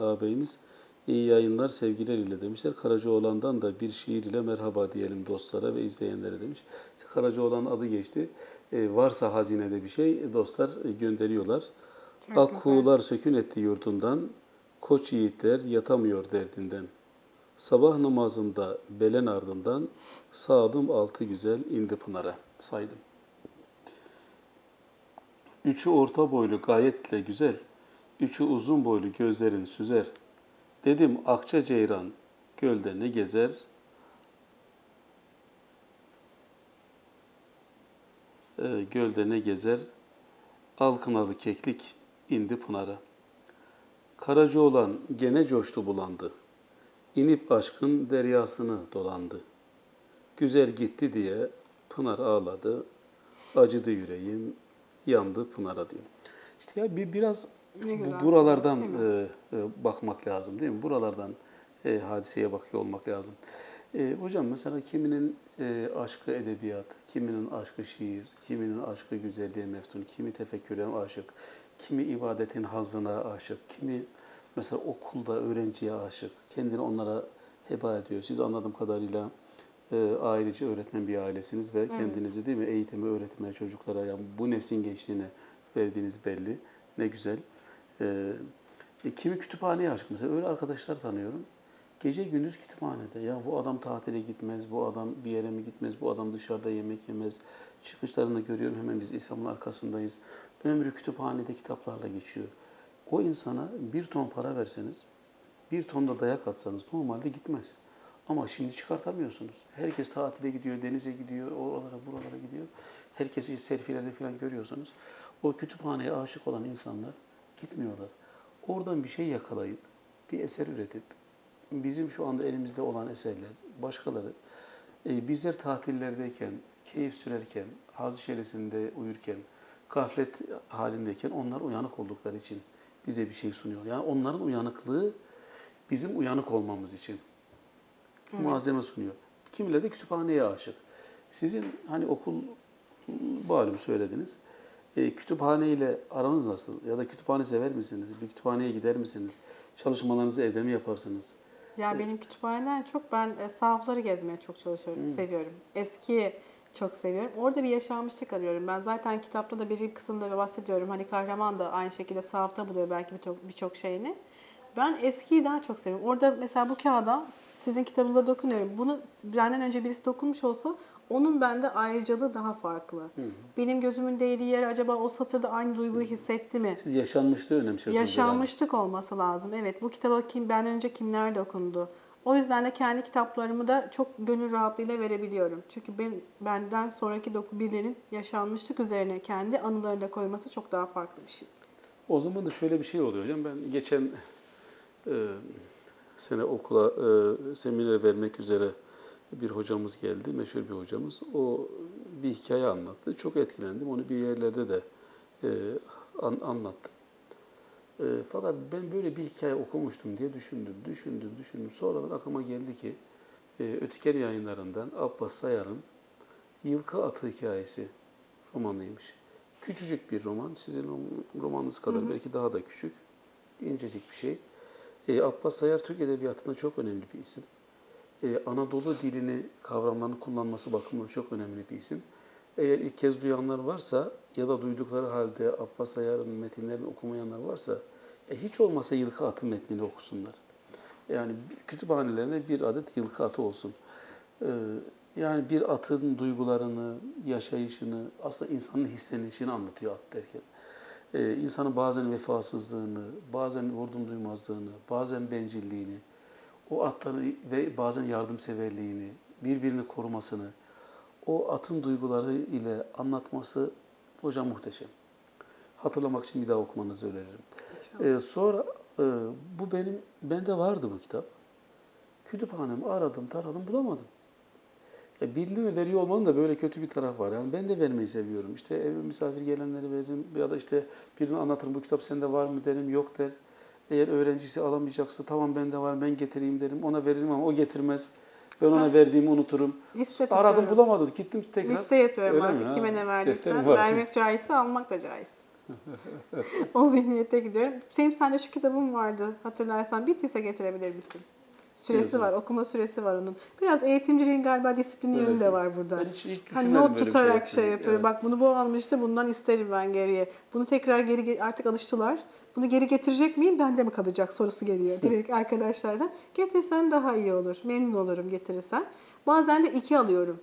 ağabeyimiz iyi yayınlar sevgiler ile demişler. Karacaoğlan'dan da bir şiir ile merhaba diyelim dostlara ve izleyenlere demiş. Karacaoğlan adı geçti. E, varsa hazinede bir şey dostlar e, gönderiyorlar. Çok Akkuğular sökün etti yurdundan, koç yiğitler yatamıyor derdinden. Sabah namazında belen ardından sağdım altı güzel indi pınara saydım. Üçü orta boylu gayetle güzel, üçü uzun boylu gözlerin süzer. Dedim akça ceyran gölde ne gezer? Ee, gölde ne gezer? Alkınalı keklik indi pınara. Karaca olan gene coştu bulandı. İnip aşkın deryasını dolandı. Güzel gitti diye Pınar ağladı. Acıdı yüreğim, yandı Pınar'a diyor. İşte ya bir biraz bu- buralardan e, e, bakmak lazım değil mi? Buralardan e, hadiseye bakıyor olmak lazım. E, hocam mesela kiminin e, aşkı edebiyat, kiminin aşkı şiir, kiminin aşkı güzelliğe meftun, kimi tefekküre aşık, kimi ibadetin hazzına aşık, kimi mesela okulda öğrenciye aşık, kendini onlara heba ediyor. Siz anladığım kadarıyla e, ailece öğretmen bir ailesiniz ve kendinizi değil mi eğitimi, öğretmeye çocuklara yani bu neslin gençliğine verdiğiniz belli. Ne güzel. E, e, kimi kütüphaneye aşık mesela öyle arkadaşlar tanıyorum. Gece gündüz kütüphanede. Ya bu adam tatile gitmez, bu adam bir yere mi gitmez, bu adam dışarıda yemek yemez. Çıkışlarını görüyorum hemen biz İslam'ın arkasındayız. Ömrü kütüphanede kitaplarla geçiyor. O insana bir ton para verseniz, bir ton da dayak atsanız normalde gitmez. Ama şimdi çıkartamıyorsunuz. Herkes tatile gidiyor, denize gidiyor, oralara buralara gidiyor. Herkesi selfielerde falan görüyorsunuz. O kütüphaneye aşık olan insanlar gitmiyorlar. Oradan bir şey yakalayıp, bir eser üretip, bizim şu anda elimizde olan eserler, başkaları, e, bizler tatillerdeyken, keyif sürerken, haz içerisinde uyurken, gaflet halindeyken onlar uyanık oldukları için bize bir şey sunuyor. Yani onların uyanıklığı bizim uyanık olmamız için malzeme sunuyor. Kimileri de kütüphaneye aşık. Sizin hani okul malum söylediniz. E, kütüphane ile aranız nasıl? Ya da kütüphane sever misiniz? Bir kütüphaneye gider misiniz? Çalışmalarınızı evde mi yaparsınız? Ya benim kütüphaneden çok ben e, sahafları gezmeye çok çalışıyorum, seviyorum. Eski çok seviyorum. Orada bir yaşanmışlık arıyorum. Ben zaten kitapta da bir kısımda bahsediyorum. Hani kahraman da aynı şekilde sahafta buluyor belki birçok birçok şeyini. Ben eskiyi daha çok seviyorum. Orada mesela bu kağıda sizin kitabınıza dokunuyorum. Bunu benden önce birisi dokunmuş olsa onun bende ayrıcalığı daha farklı. Benim gözümün değdiği yer acaba o satırda aynı duyguyu hissetti mi? Siz yaşanmışlığı önemsiyorsunuz. herhalde. Yaşanmışlık olması lazım. Evet bu kitaba kim benden önce kimler dokundu. O yüzden de kendi kitaplarımı da çok gönül rahatlığıyla verebiliyorum. Çünkü ben benden sonraki birilerinin yaşanmışlık üzerine kendi anılarını koyması çok daha farklı bir şey. O zaman da şöyle bir şey oluyor hocam. Ben geçen e, sene okula e, seminer vermek üzere bir hocamız geldi, meşhur bir hocamız. O bir hikaye anlattı. Çok etkilendim. Onu bir yerlerde de e, an, anlattım. E, fakat ben böyle bir hikaye okumuştum diye düşündüm, düşündüm, düşündüm. Sonradan aklıma geldi ki e, Ötüker yayınlarından Abbas Sayar'ın Yılkı Atı hikayesi romanıymış. Küçücük bir roman, sizin rom- romanınız kadar belki daha da küçük, incecik bir şey. E, Abbas Sayar Türk Edebiyatı'nda çok önemli bir isim. E, Anadolu dilini, kavramlarını kullanması bakımından çok önemli bir isim. Eğer ilk kez duyanlar varsa ya da duydukları halde Abbas Sayar'ın metinlerini okumayanlar varsa e, hiç olmasa Yılkı Atı metnini okusunlar. Yani kütüphanelerinde bir adet yılkı atı olsun. Ee, yani bir atın duygularını, yaşayışını, aslında insanın hislenişini anlatıyor at derken. Ee, insanın bazen vefasızlığını, bazen vurdum duymazlığını, bazen bencilliğini, o atları ve bazen yardımseverliğini, birbirini korumasını, o atın duyguları ile anlatması hocam muhteşem. Hatırlamak için bir daha okumanızı öneririm. Ee, sonra e, bu benim bende vardı bu kitap. Kütüphanemi aradım, taradım, bulamadım. E, birilerine veriyor olmanın da böyle kötü bir taraf var. Yani ben de vermeyi seviyorum. İşte eve misafir gelenleri veririm ya da işte birine anlatırım bu kitap sende var mı derim, yok der. Eğer öğrencisi alamayacaksa tamam bende var ben getireyim derim. Ona veririm ama o getirmez. Ben ona verdiğimi unuturum. Liste Aradım tutuyorum. bulamadım. Gittim tekrar. Liste yapıyorum Öyle mi? artık Ha, kime ne var. Vermek caizse almak da caiz. o zihniyete gidiyorum. Senin sende şu kitabın vardı hatırlarsan bittiyse getirebilir misin? Süresi Yazılı. var, okuma süresi var onun. Biraz eğitimciliğin galiba disiplini Evet, yönü de var burada. Ben hiç- hiç hani düşünmedim not şey tutarak şey, yapmayı. yapıyor. Evet. Bak bunu bu almıştı, bundan isterim ben geriye. Bunu tekrar geri ge- artık alıştılar. Bunu geri getirecek miyim, bende mi kalacak sorusu geliyor direkt arkadaşlardan. Getirsen daha iyi olur, memnun olurum getirirsen. Bazen de iki alıyorum.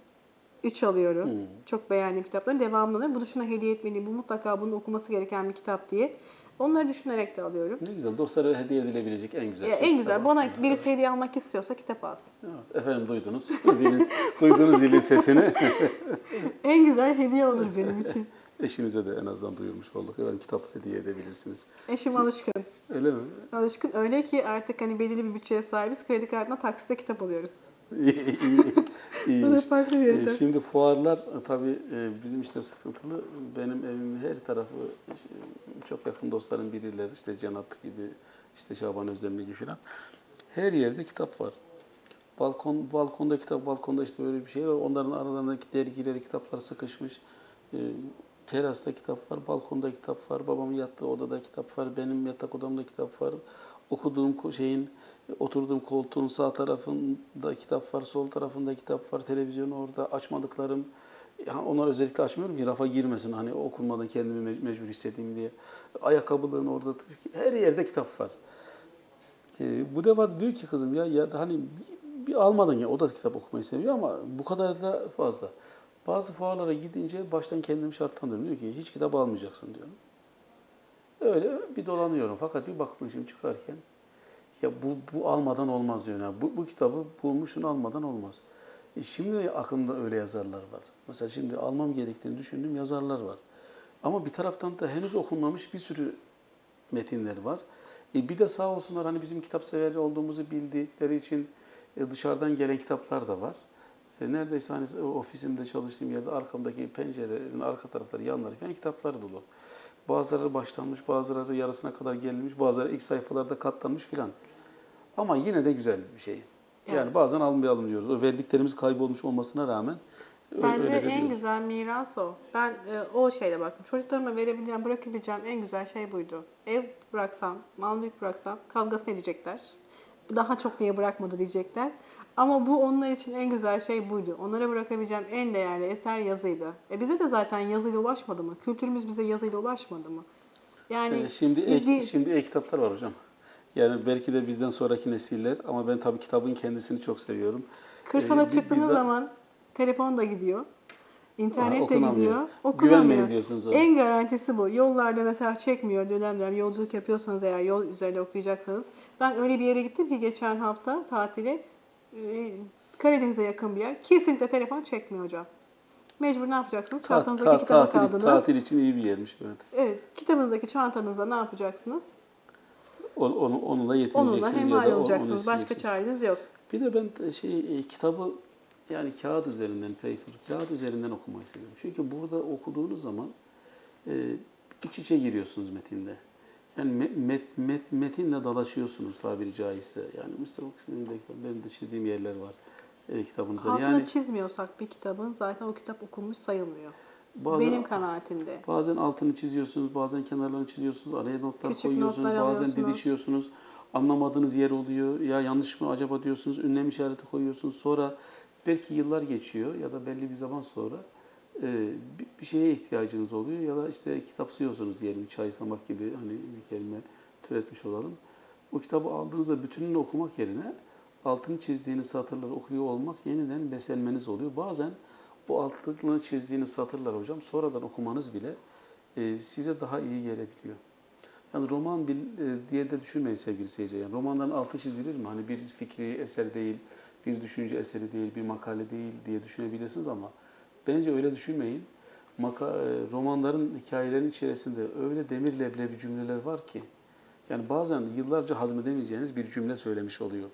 Üç alıyorum. Hmm. Çok beğendiğim kitapların devamını alıyorum. Bunu şuna hediye etmeliyim, bu mutlaka bunun okuması gereken bir kitap diye. Onları düşünerek de alıyorum. Ne güzel. Dostlara hediye edilebilecek en güzel Ya şey en güzel. Bana aslında. birisi hediye almak istiyorsa kitap alsın. Evet, efendim duydunuz. Zilin, duydunuz zilin sesini. En güzel hediye olur benim için. Eşinize de en azından duyurmuş olduk. Efendim kitap hediye edebilirsiniz. Eşim alışkın. Öyle mi? Alışkın öyle ki artık hani belirli bir bütçeye sahibiz. Kredi kartına taksite kitap alıyoruz. İyi, iyi, Bu da iyiymiş. farklı bir E, yöntem. Şimdi fuarlar e, tabii e, bizim işte sıkıntılı. Benim evimin her tarafı çok yakın dostlarım birileri işte Cenap gibi, işte Şaban Özdemir gibi falan. Her yerde kitap var. Balkon balkonda kitap, balkonda işte böyle bir şey var. Onların aralarındaki dergileri, kitaplar sıkışmış. E, terasta kitap var, balkonda kitap var, babamın yattığı odada kitap var, benim yatak odamda kitap var. Okuduğum şeyin, oturduğum koltuğun sağ tarafında kitap var, sol tarafında kitap var, televizyon orada, açmadıklarım. Ya onlar özellikle açmıyorum ki rafa girmesin hani okunmadan kendimi me- mecbur hissedeyim diye. Ayakkabılığın orada, her yerde kitap var. Ee, bu defa diyor ki kızım ya ya hani bir almadan ya o da kitap okumayı seviyor ama bu kadar da fazla. Bazı fuarlara gidince baştan kendimi şartlandırıyorum. Diyor ki hiç kitap almayacaksın diyorum. Öyle bir dolanıyorum fakat bir bakmışım çıkarken ya bu, bu almadan olmaz diyor. Yani bu, bu kitabı bulmuşsun almadan olmaz. E şimdi de aklımda öyle yazarlar var. Mesela şimdi almam gerektiğini düşündüğüm yazarlar var. Ama bir taraftan da henüz okunmamış bir sürü metinler var. E bir de sağ olsunlar hani bizim kitap severli olduğumuzu bildikleri için e, dışarıdan gelen kitaplar da var. E, neredeyse hani ofisimde çalıştığım yerde arkamdaki pencerelerin arka tarafları, yanları falan kitaplar dolu. Bazıları başlanmış, bazıları yarısına kadar gelinmiş, bazıları ilk sayfalarda katlanmış filan. Ama yine de güzel bir şey. Yani Evet. bazen almayalım diyoruz. O verdiklerimiz kaybolmuş olmasına rağmen Bence en güzel miras o. Ben e, o şeyle baktım. Çocuklarıma verebileceğim, bırakabileceğim en güzel şey buydu. Ev bıraksam, mal mülk bıraksam kavgasını edecekler. daha çok niye bırakmadı diyecekler. Ama bu onlar için en güzel şey buydu. Onlara bırakabileceğim en değerli eser yazıydı. E bize de zaten yazıyla ulaşmadı mı? Kültürümüz bize yazıyla ulaşmadı mı? Yani Ee, şimdi ek, değil- şimdi e-kitaplar var hocam. Yani belki de bizden sonraki nesiller ama ben tabii kitabın kendisini çok seviyorum. Kırsala Ee, çıktığınız bizzat- zaman telefon da gidiyor. İnternet de okunamıyor. gidiyor. Okunamıyor. diyorsunuz ona. En garantisi bu. Yollarda mesela çekmiyor dönem dönem yolculuk yapıyorsanız eğer yol üzerinde okuyacaksanız. Ben öyle bir yere gittim ki geçen hafta tatile e, Karadeniz'e yakın bir yer. Kesinlikle telefon çekmiyor hocam. Mecbur ne yapacaksınız? Ta- Çantanızdaki ta- kitaba tatil, kaldınız. tatil için iyi bir yermiş. Evet. Evet, kitabınızdaki çantanızda ne yapacaksınız? Onu, onu, onunla yetineceksiniz Onunla ya hemhal olacaksınız. Başka çareniz yok. Bir de ben e, şey e, kitabı yani kağıt üzerinden paper, kağıt üzerinden okumayı seviyorum. Çünkü burada okuduğunuz zaman e, iç içe giriyorsunuz metinde. Yani met, met, met, metinle dalaşıyorsunuz tabiri caizse. Yani Mr. Fox'ın de benim de çizdiğim yerler var e, kitabınızda. Altını Yani çizmiyorsak bir kitabın zaten o kitap okunmuş sayılmıyor. bazen, Benim kanaatimde. bazen altını çiziyorsunuz, bazen kenarlarını çiziyorsunuz, araya notlar Küçük koyuyorsunuz, notlar bazen didişiyorsunuz. Anlamadığınız yer oluyor. Ya yanlış mı acaba diyorsunuz, ünlem işareti koyuyorsunuz. Sonra belki yıllar geçiyor ya da belli bir zaman sonra e, bir- şeye ihtiyacınız oluyor ya da işte kitapsıyorsunuz diyelim çaysamak gibi hani bir kelime türetmiş olalım. O kitabı aldığınızda bütününü okumak yerine altını çizdiğiniz satırları okuyor olmak yeniden beslenmeniz oluyor. Bazen o altını çizdiğiniz satırlar hocam sonradan okumanız bile e, size daha iyi gelebiliyor. Yani roman bil, e, diye de düşünmeyin sevgili seyirciler. Yani romanların altı çizilir mi? Hani bir fikri eser değil, bir düşünce eseri değil, bir makale değil diye düşünebilirsiniz ama bence öyle düşünmeyin. Maka, e, romanların, hikayelerin içerisinde öyle demir leblebi cümleler var ki yani bazen yıllarca hazmedemeyeceğiniz bir cümle söylemiş oluyor.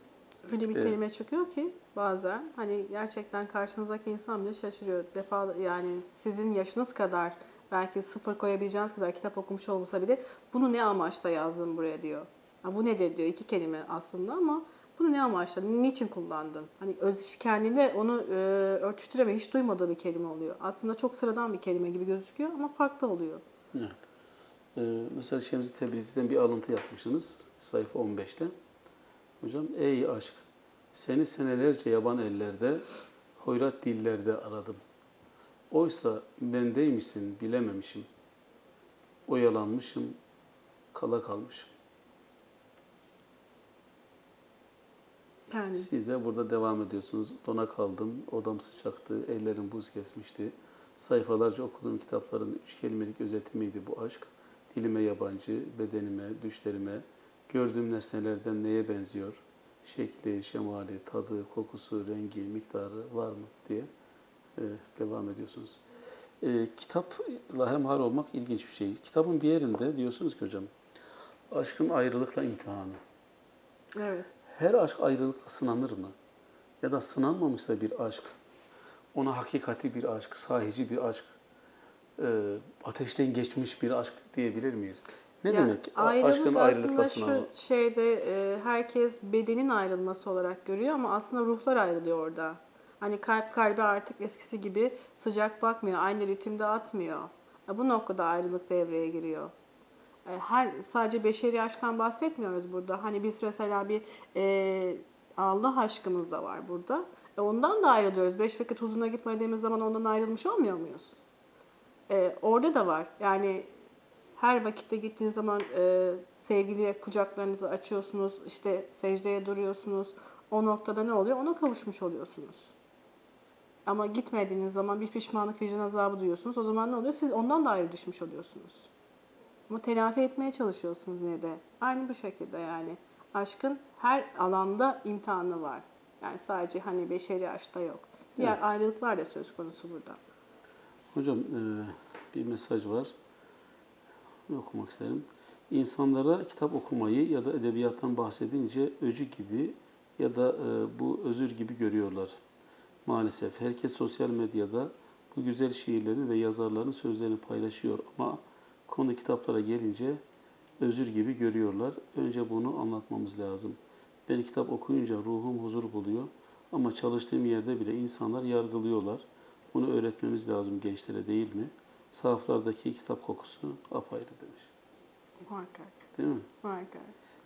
Öyle bir Evet. kelime çıkıyor ki bazen hani gerçekten karşınızdaki insan bile şaşırıyor. Defa yani sizin yaşınız kadar belki sıfır koyabileceğiniz kadar kitap okumuş olmasa bile bunu ne amaçla yazdım buraya diyor. Ha, bu nedir diyor iki kelime aslında ama bunu ne amaçla, niçin kullandın? Hani öz kendinde onu e, örtüştüreme hiç duymadığı bir kelime oluyor. Aslında çok sıradan bir kelime gibi gözüküyor ama farklı oluyor. Evet. Ee, mesela Şemsi Tebrizi'den bir alıntı yapmışsınız sayfa 15'te. Hocam ey aşk seni senelerce yaban ellerde hoyrat dillerde aradım. Oysa bendeymişsin bilememişim. Oyalanmışım, kala kalmışım. Yani Siz de burada devam ediyorsunuz. Dona kaldım, odam sıcaktı, ellerim buz kesmişti. Sayfalarca okuduğum kitapların üç kelimelik özeti miydi bu aşk? Dilime yabancı, bedenime, düşlerime, gördüğüm nesnelerden neye benziyor? Şekli, şemali, tadı, kokusu, rengi, miktarı var mı diye e, devam ediyorsunuz. E, kitapla hemhal olmak ilginç bir şey. Kitabın bir yerinde diyorsunuz ki hocam, aşkın ayrılıkla imtihanı. evet. Her aşk ayrılıkla sınanır mı? Ya da sınanmamışsa bir aşk, ona hakikati bir aşk, sahici bir aşk, e, ateşten geçmiş bir aşk diyebilir miyiz? Ne Ya, demek ayrılık aşkın ayrılıkla aslında sınanma? şu şeyde e, herkes bedenin ayrılması olarak görüyor ama aslında ruhlar ayrılıyor orada. Hani kalp kalbe artık eskisi gibi sıcak bakmıyor, aynı ritimde atmıyor. Bu noktada ayrılık devreye giriyor. E, Her sadece beşeri aşktan bahsetmiyoruz burada. Hani biz mesela bir e, Allah aşkımız da var burada. E, ondan da ayrılıyoruz. Beş vakit huzuruna gitmediğimiz zaman ondan ayrılmış olmuyor muyuz? E, orada da var. Yani her vakitte gittiğiniz zaman e, sevgiliye kucaklarınızı açıyorsunuz, işte secdeye duruyorsunuz. O noktada ne oluyor? Ona kavuşmuş oluyorsunuz. Ama gitmediğiniz zaman bir pişmanlık, vicdan azabı duyuyorsunuz. O zaman ne oluyor? Siz ondan da ayrı düşmüş oluyorsunuz. Ama telafi etmeye çalışıyorsunuz yine de. Aynı bu şekilde yani. Aşkın her alanda imtihanı var. Yani sadece hani beşeri aşkta yok. Diğer Evet. ayrılıklar da söz konusu burada. Hocam e, bir mesaj var. Okumak isterim. İnsanlara kitap okumayı ya da edebiyattan bahsedince öcü gibi ya da e, bu özür gibi görüyorlar. Maalesef herkes sosyal medyada bu güzel şiirlerin ve yazarların sözlerini paylaşıyor ama konu kitaplara gelince özür gibi görüyorlar. Önce bunu anlatmamız lazım. Ben kitap okuyunca ruhum huzur buluyor ama çalıştığım yerde bile insanlar yargılıyorlar. Bunu öğretmemiz lazım gençlere değil mi? Sahaflardaki kitap kokusu apayrı demiş. Muhakkak. Değil mi? Muhakkak.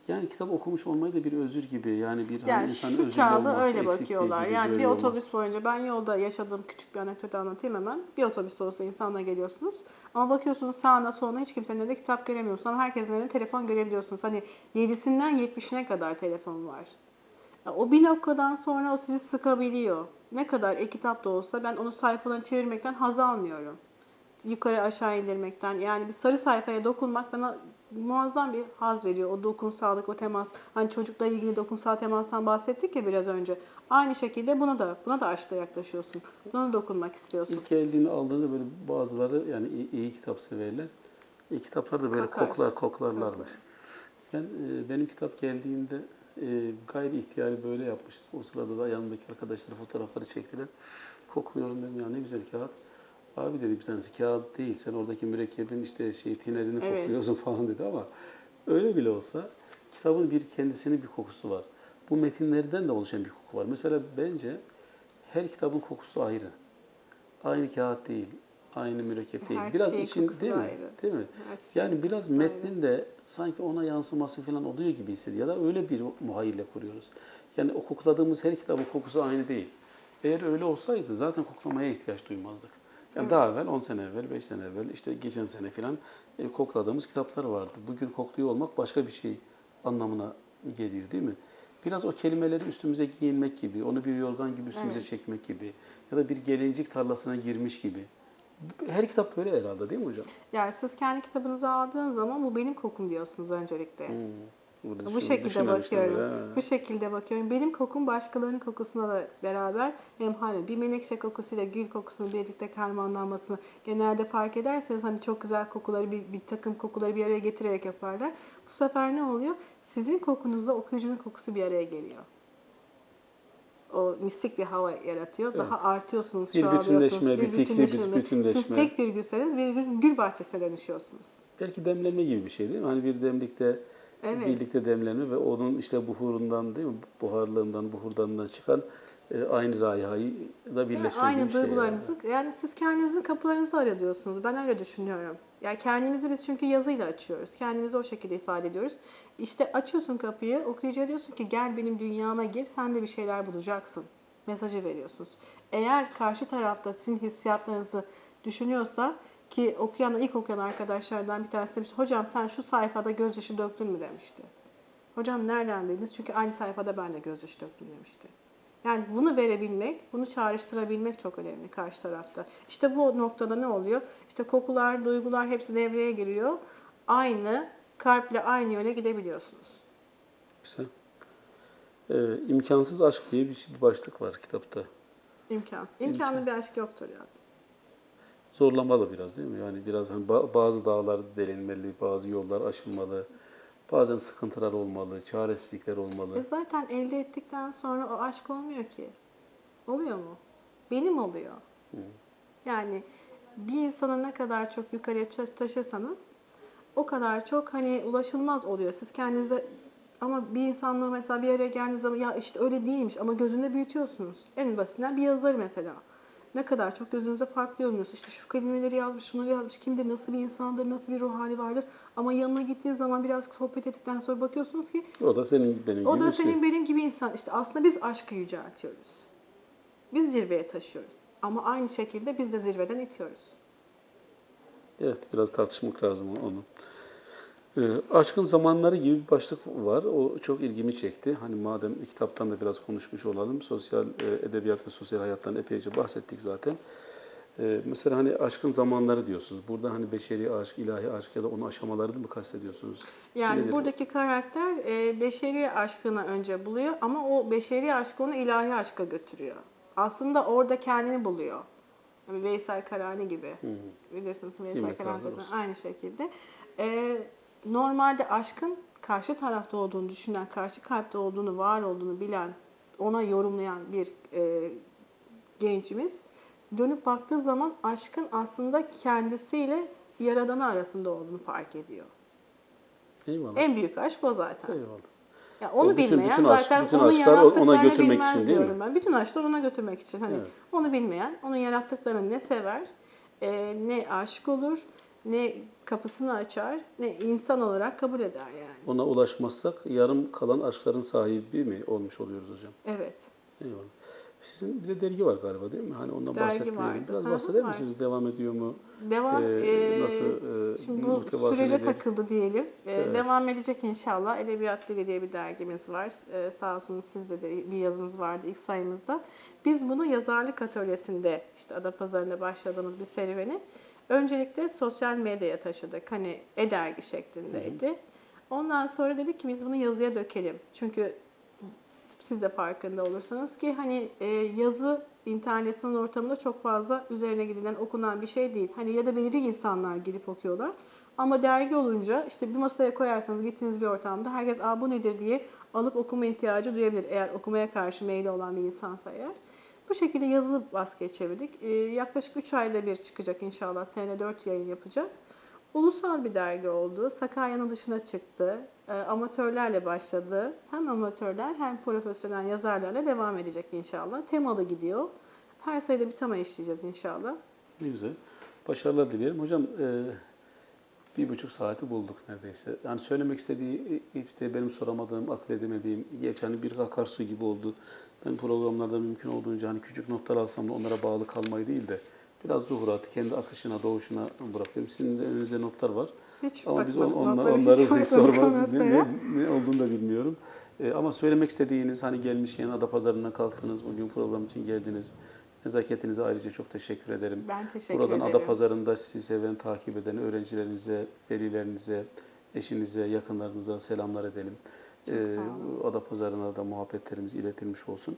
Yani kitap okumuş olmayı da bir özür gibi. Yani bir hani Yani insanın şu özürlü çağda olması, öyle bakıyorlar. Yani bir otobüs olması. boyunca ben yolda yaşadığım küçük bir anekdot anlatayım hemen. Bir otobüste olsa insanla geliyorsunuz. Ama bakıyorsunuz sağına soluna hiç kimsenin elinde kitap göremiyorsunuz. Ama herkesin elinde telefon görebiliyorsunuz. Hani 7'sinden 70'ine kadar telefon var. O bir noktadan sonra o sizi sıkabiliyor. Ne kadar e-kitap da olsa ben onu sayfalarını çevirmekten haz almıyorum. Yukarı aşağı indirmekten. Yani bir sarı sayfaya dokunmak bana muazzam bir haz veriyor. O dokunsallık, o temas. Hani çocukla ilgili dokunsal temastan bahsettik ya biraz önce. Aynı şekilde buna da buna da aşkla yaklaşıyorsun. Buna da dokunmak istiyorsun. İlk geldiğini aldığında böyle bazıları yani iyi, iyi kitap severler. İyi kitaplar da böyle Kokar. koklar koklarlarmış. Ben e, benim kitap geldiğinde e, gayri ihtiyari böyle yapmıştım. O sırada da yanımdaki arkadaşlar fotoğrafları çektiler. Kokluyorum dedim ya ne güzel kağıt. Abi dedi bir tanesi kağıt değil sen oradaki mürekkebin işte şey tinerini Evet. kokluyorsun falan dedi ama öyle bile olsa kitabın bir kendisinin bir kokusu var. Bu metinlerden de oluşan bir koku var. Mesela bence her kitabın kokusu ayrı. Aynı kağıt değil, aynı mürekkep değil. Her biraz için değil mi? ayrı. Değil mi? Her Yani biraz ayrı. metnin de sanki ona yansıması falan oluyor gibi hissediyor. Ya da öyle bir muhayyile kuruyoruz. Yani o kokladığımız her kitabın kokusu aynı değil. Eğer öyle olsaydı zaten koklamaya ihtiyaç duymazdık. Yani daha evvel 10 sene evvel, 5 sene evvel, işte geçen sene falan e, kokladığımız kitaplar vardı. Bugün kokluyor olmak başka bir şey anlamına geliyor değil mi? Biraz o kelimeleri üstümüze giyinmek gibi, onu bir yorgan gibi üstümüze Evet. çekmek gibi ya da bir gelincik tarlasına girmiş gibi. Her kitap böyle herhalde değil mi hocam? Yani siz kendi kitabınızı aldığınız zaman bu benim kokum diyorsunuz öncelikle. Hmm. Burada Bu şekilde bakıyorum. böyle. Bu şekilde bakıyorum. Benim kokum başkalarının kokusuna da beraber hem hani bir menekşe kokusuyla gül kokusunun birlikte karmanlanmasını genelde fark ederseniz hani çok güzel kokuları bir, bir takım kokuları bir araya getirerek yaparlar. Bu sefer ne oluyor? Sizin kokunuzla okuyucunun kokusu bir araya geliyor. O mistik bir hava yaratıyor. Daha artıyorsunuz, Bir bütünleşme, bir fikri bir Siz bütünleşme. tek bir gülseniz bir gül- gül bahçesine dönüşüyorsunuz. Belki demleme gibi bir şey değil mi? Hani bir demlikte Evet. birlikte demlenme ve onun işte buhurundan değil mi? Buharlığından, buhurdanından çıkan e, aynı rayhayı da Yani birleştirdiği aynı bir şey. yani. duygularınızı yani. siz kendinizin kapılarınızı arıyorsunuz. Ben öyle düşünüyorum. Yani kendimizi biz çünkü yazıyla açıyoruz. Kendimizi o şekilde ifade ediyoruz. İşte açıyorsun kapıyı, okuyucuya diyorsun ki gel benim dünyama gir, sen de bir şeyler bulacaksın. Mesajı veriyorsunuz. Eğer karşı tarafta sizin hissiyatlarınızı düşünüyorsa ki okuyan, ilk okuyan arkadaşlardan bir tanesi demişti. Hocam sen şu sayfada gözyaşı döktün mü demişti. Hocam nereden bildiniz? Çünkü aynı sayfada ben de gözyaşı döktüm demişti. Yani bunu verebilmek, bunu çağrıştırabilmek çok önemli karşı tarafta. İşte bu noktada ne oluyor? İşte kokular, duygular hepsi devreye giriyor. Aynı kalple aynı yöne gidebiliyorsunuz. Güzel. Ee, imkansız aşk diye bir, bir başlık var kitapta. İmkansız. İmkanlı bir aşk yoktur yani. Zorlamalı biraz değil mi? Yani biraz hani ba- bazı dağlar delinmeli, bazı yollar aşılmalı, bazen sıkıntılar olmalı, çaresizlikler olmalı. E zaten elde ettikten sonra o aşk olmuyor ki. Oluyor mu? Benim oluyor. Yani bir insanı ne kadar çok yukarıya taşırsanız o kadar çok hani ulaşılmaz oluyor. Siz kendinize ama bir insanla mesela bir araya geldiğiniz zaman ya işte öyle değilmiş ama gözünde büyütüyorsunuz. En basitinden bir yazar mesela. Ne kadar çok gözünüze farklı yorumluyorsunuz. İşte şu kelimeleri yazmış, şunu yazmış, kimdir, nasıl bir insandır, nasıl bir ruh hali vardır. Ama yanına gittiğiniz zaman biraz sohbet ettikten sonra bakıyorsunuz ki O da senin benim o gibi da bir şey. senin benim gibi insan. İşte aslında biz aşkı yüceltiyoruz. Biz zirveye taşıyoruz. Ama aynı şekilde biz de zirveden itiyoruz. Evet, biraz tartışmak lazım onu. Ee, aşkın zamanları gibi bir başlık var. O çok ilgimi çekti. Hani madem kitaptan da biraz konuşmuş olalım. Sosyal e, edebiyat ve sosyal hayattan epeyce bahsettik zaten. Ee, mesela hani aşkın zamanları diyorsunuz. Burada hani beşeri aşk, ilahi aşk ya da onun aşamalarını mı kastediyorsunuz? Yani Nedir? buradaki karakter e, beşeri aşkını önce buluyor ama o beşeri aşk onu ilahi aşka götürüyor. Aslında orada kendini buluyor. Yani Veysel Karani gibi. Bilirsiniz Veysel Karani zaten aynı şekilde. E, normalde aşkın karşı tarafta olduğunu düşünen, karşı kalpte olduğunu, var olduğunu bilen, ona yorumlayan bir e, gencimiz dönüp baktığı zaman aşkın aslında kendisiyle yaradanı arasında olduğunu fark ediyor. Eyvallah. En büyük aşk o zaten. Eyvallah. Ya onu O bütün- bilmeyen bütün aşk- zaten bütün onun aşklar ona götürmek için değil mi? ben. Bütün aşklar ona götürmek için. Hani Evet. onu bilmeyen, onun yarattıklarını ne sever, e, ne aşık olur, ne kapısını açar ne insan olarak kabul eder yani. Ona ulaşmazsak yarım kalan aşkların sahibi mi olmuş oluyoruz hocam? Evet. Eyvallah. Sizin bir de dergi var galiba değil mi? Hani ondan Dergi bahsetmeyelim. vardı. Biraz hı, bahseder var. misiniz? Devam ediyor mu? Devam Ee, eee, nasıl, eee, şimdi bu sürece nedir? takıldı diyelim. Eee, Evet. Devam edecek inşallah. Edebiyat Dili diye bir dergimiz var. Eee, sağ olsun sizde de bir yazınız vardı ilk sayımızda. Biz bunu yazarlık atölyesinde işte Adapazarı'nda başladığımız bir serüveni öncelikle sosyal medyaya taşıdık. Hani e-dergi şeklindeydi. Ondan sonra dedik ki biz bunu yazıya dökelim. Çünkü siz de farkında olursanız ki hani e, yazı internet sanal ortamında çok fazla üzerine gidilen, okunan bir şey değil. Hani ya da belirli insanlar girip okuyorlar. Ama dergi olunca işte bir masaya koyarsanız gittiğiniz bir ortamda herkes Aa, bu nedir diye alıp okuma ihtiyacı duyabilir. Eğer okumaya karşı meyli olan bir insansa eğer. Bu şekilde yazılı baskıya çevirdik. E, yaklaşık 3 ayda bir çıkacak inşallah. Senede 4 yayın yapacak. Ulusal bir dergi oldu. Sakarya'nın dışına çıktı. E, amatörlerle başladı. Hem amatörler hem profesyonel yazarlarla devam edecek inşallah. Temalı gidiyor. Her sayıda bir tema işleyeceğiz inşallah. Ne güzel. Başarılar dileyelim. Hocam e, bir buçuk saati bulduk neredeyse. Yani söylemek istediği işte benim soramadığım, akledemediğim, geç hani bir akarsu gibi oldu. Ben programlarda mümkün olduğunca hani küçük notlar alsam da onlara bağlı kalmayı değil de biraz zuhuratı kendi akışına, doğuşuna bırakıyorum. Sizin de önünüzde notlar var. Hiç Ama biz on, onla- hiç onları hiç bakmadık sormadık. Ne, ne, ne olduğunu da bilmiyorum. E, ama söylemek istediğiniz hani gelmişken Adapazarı'na kalktınız, bugün program için geldiniz. Nezaketinize ayrıca çok teşekkür ederim. Ben teşekkür Buradan ederim. Adapazarı'nda sizi seven, takip eden öğrencilerinize, velilerinize, eşinize, yakınlarınıza selamlar edelim. Ee. Adapazarı'na da muhabbetlerimiz iletilmiş olsun.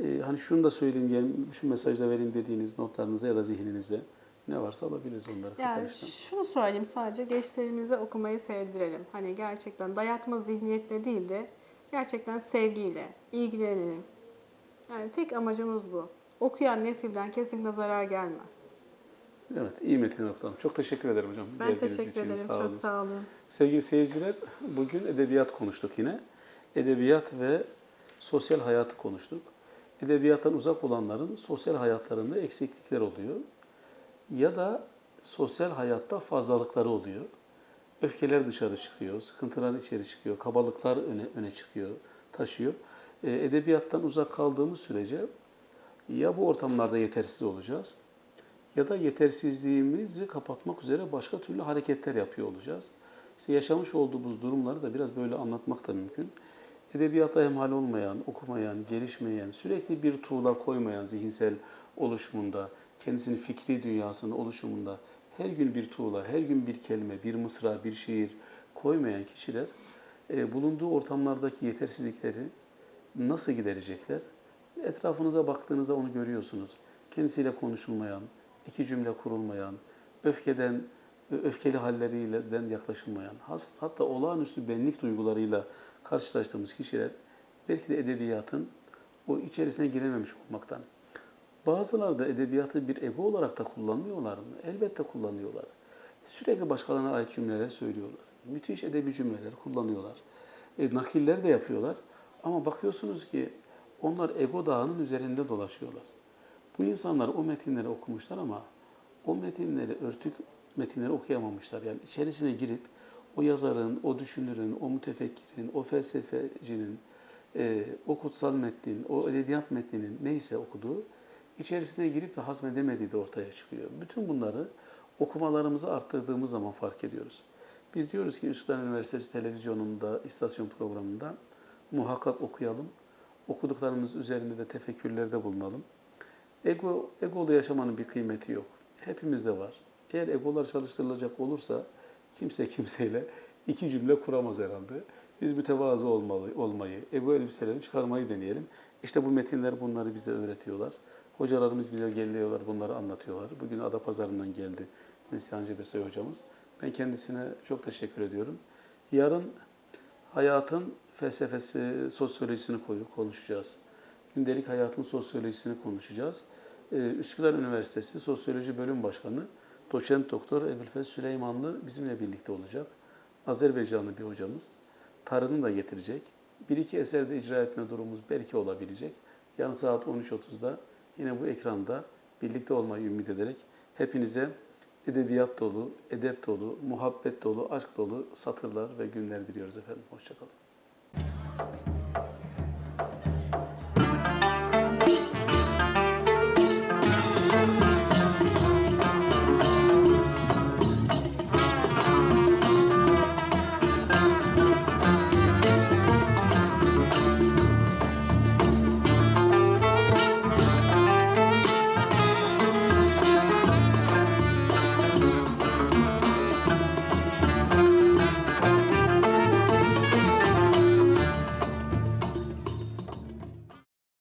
Ee, hani şunu da söyleyeyim, şu mesajı da vereyim dediğiniz notlarınıza ya da zihninizde ne varsa alabiliriz onları Yani şunu söyleyeyim sadece gençlerimize okumayı sevdirelim. Hani gerçekten dayatma zihniyetle değil de gerçekten sevgiyle ilgilenelim. Yani tek amacımız bu. Okuyan nesilden kesinlikle zarar gelmez. Evet, iyi metin noktam. Çok teşekkür ederim hocam. Ben geldiğiniz teşekkür için. ederim. Sağ Çok olun. sağ olun. Sevgili seyirciler, bugün edebiyat konuştuk yine. Edebiyat ve sosyal hayatı konuştuk. Edebiyattan uzak olanların sosyal hayatlarında eksiklikler oluyor. Ya da sosyal hayatta fazlalıkları oluyor. Öfkeler dışarı çıkıyor, sıkıntılar içeri çıkıyor, kabalıklar öne, öne çıkıyor, taşıyor. E, edebiyattan uzak kaldığımız sürece ya bu ortamlarda yetersiz olacağız ya da yetersizliğimizi kapatmak üzere başka türlü hareketler yapıyor olacağız. İşte yaşamış olduğumuz durumları da biraz böyle anlatmak da mümkün. Edebiyata hemhal olmayan, okumayan, gelişmeyen, sürekli bir tuğla koymayan zihinsel oluşumunda, kendisinin fikri dünyasının oluşumunda her gün bir tuğla, her gün bir kelime, bir mısra, bir şiir koymayan kişiler e, bulunduğu ortamlardaki yetersizlikleri nasıl giderecekler? Etrafınıza baktığınızda onu görüyorsunuz. Kendisiyle konuşulmayan, iki cümle kurulmayan, öfkeden, öfkeli halleriyle den yaklaşılmayan, hatta olağanüstü benlik duygularıyla karşılaştığımız kişiler belki de edebiyatın o içerisine girememiş olmaktan. Bazıları da edebiyatı bir ego olarak da kullanmıyorlar mı? Elbette kullanıyorlar. Sürekli başkalarına ait cümleler söylüyorlar. Müthiş edebi cümleler kullanıyorlar. E, nakiller de yapıyorlar. Ama bakıyorsunuz ki onlar ego dağının üzerinde dolaşıyorlar. Bu insanlar o metinleri okumuşlar ama o metinleri örtük metinleri okuyamamışlar. Yani içerisine girip o yazarın, o düşünürün, o mütefekkirin, o felsefecinin, e, o kutsal metnin, o edebiyat metninin neyse okuduğu içerisine girip de hazmedemediği de ortaya çıkıyor. Bütün bunları okumalarımızı arttırdığımız zaman fark ediyoruz. Biz diyoruz ki Üsküdar Üniversitesi televizyonunda, istasyon programında muhakkak okuyalım. Okuduklarımız üzerinde de tefekkürlerde bulunalım. Ego, egolu yaşamanın bir kıymeti yok. Hepimizde var. Eğer egolar çalıştırılacak olursa kimse kimseyle iki cümle kuramaz herhalde. Biz mütevazı olmalı, olmayı, ego elbiselerini çıkarmayı deneyelim. İşte bu metinler bunları bize öğretiyorlar. Hocalarımız bize geliyorlar, bunları anlatıyorlar. Bugün Adapazarı'ndan geldi Neslihan Cebesoy hocamız. Ben kendisine çok teşekkür ediyorum. Yarın hayatın felsefesi, sosyolojisini koyu konuşacağız. Gündelik hayatın sosyolojisini konuşacağız. Ee, Üsküdar Üniversitesi Sosyoloji Bölüm Başkanı Doçent Doktor Ebu'l Süleymanlı bizimle birlikte olacak. Azerbaycanlı bir hocamız. Tarını da getirecek. Bir iki eserde icra etme durumumuz belki olabilecek. Yarın saat 13.30'da yine bu ekranda birlikte olmayı ümit ederek hepinize edebiyat dolu, edep dolu, muhabbet dolu, aşk dolu satırlar ve günler diliyoruz efendim. Hoşçakalın.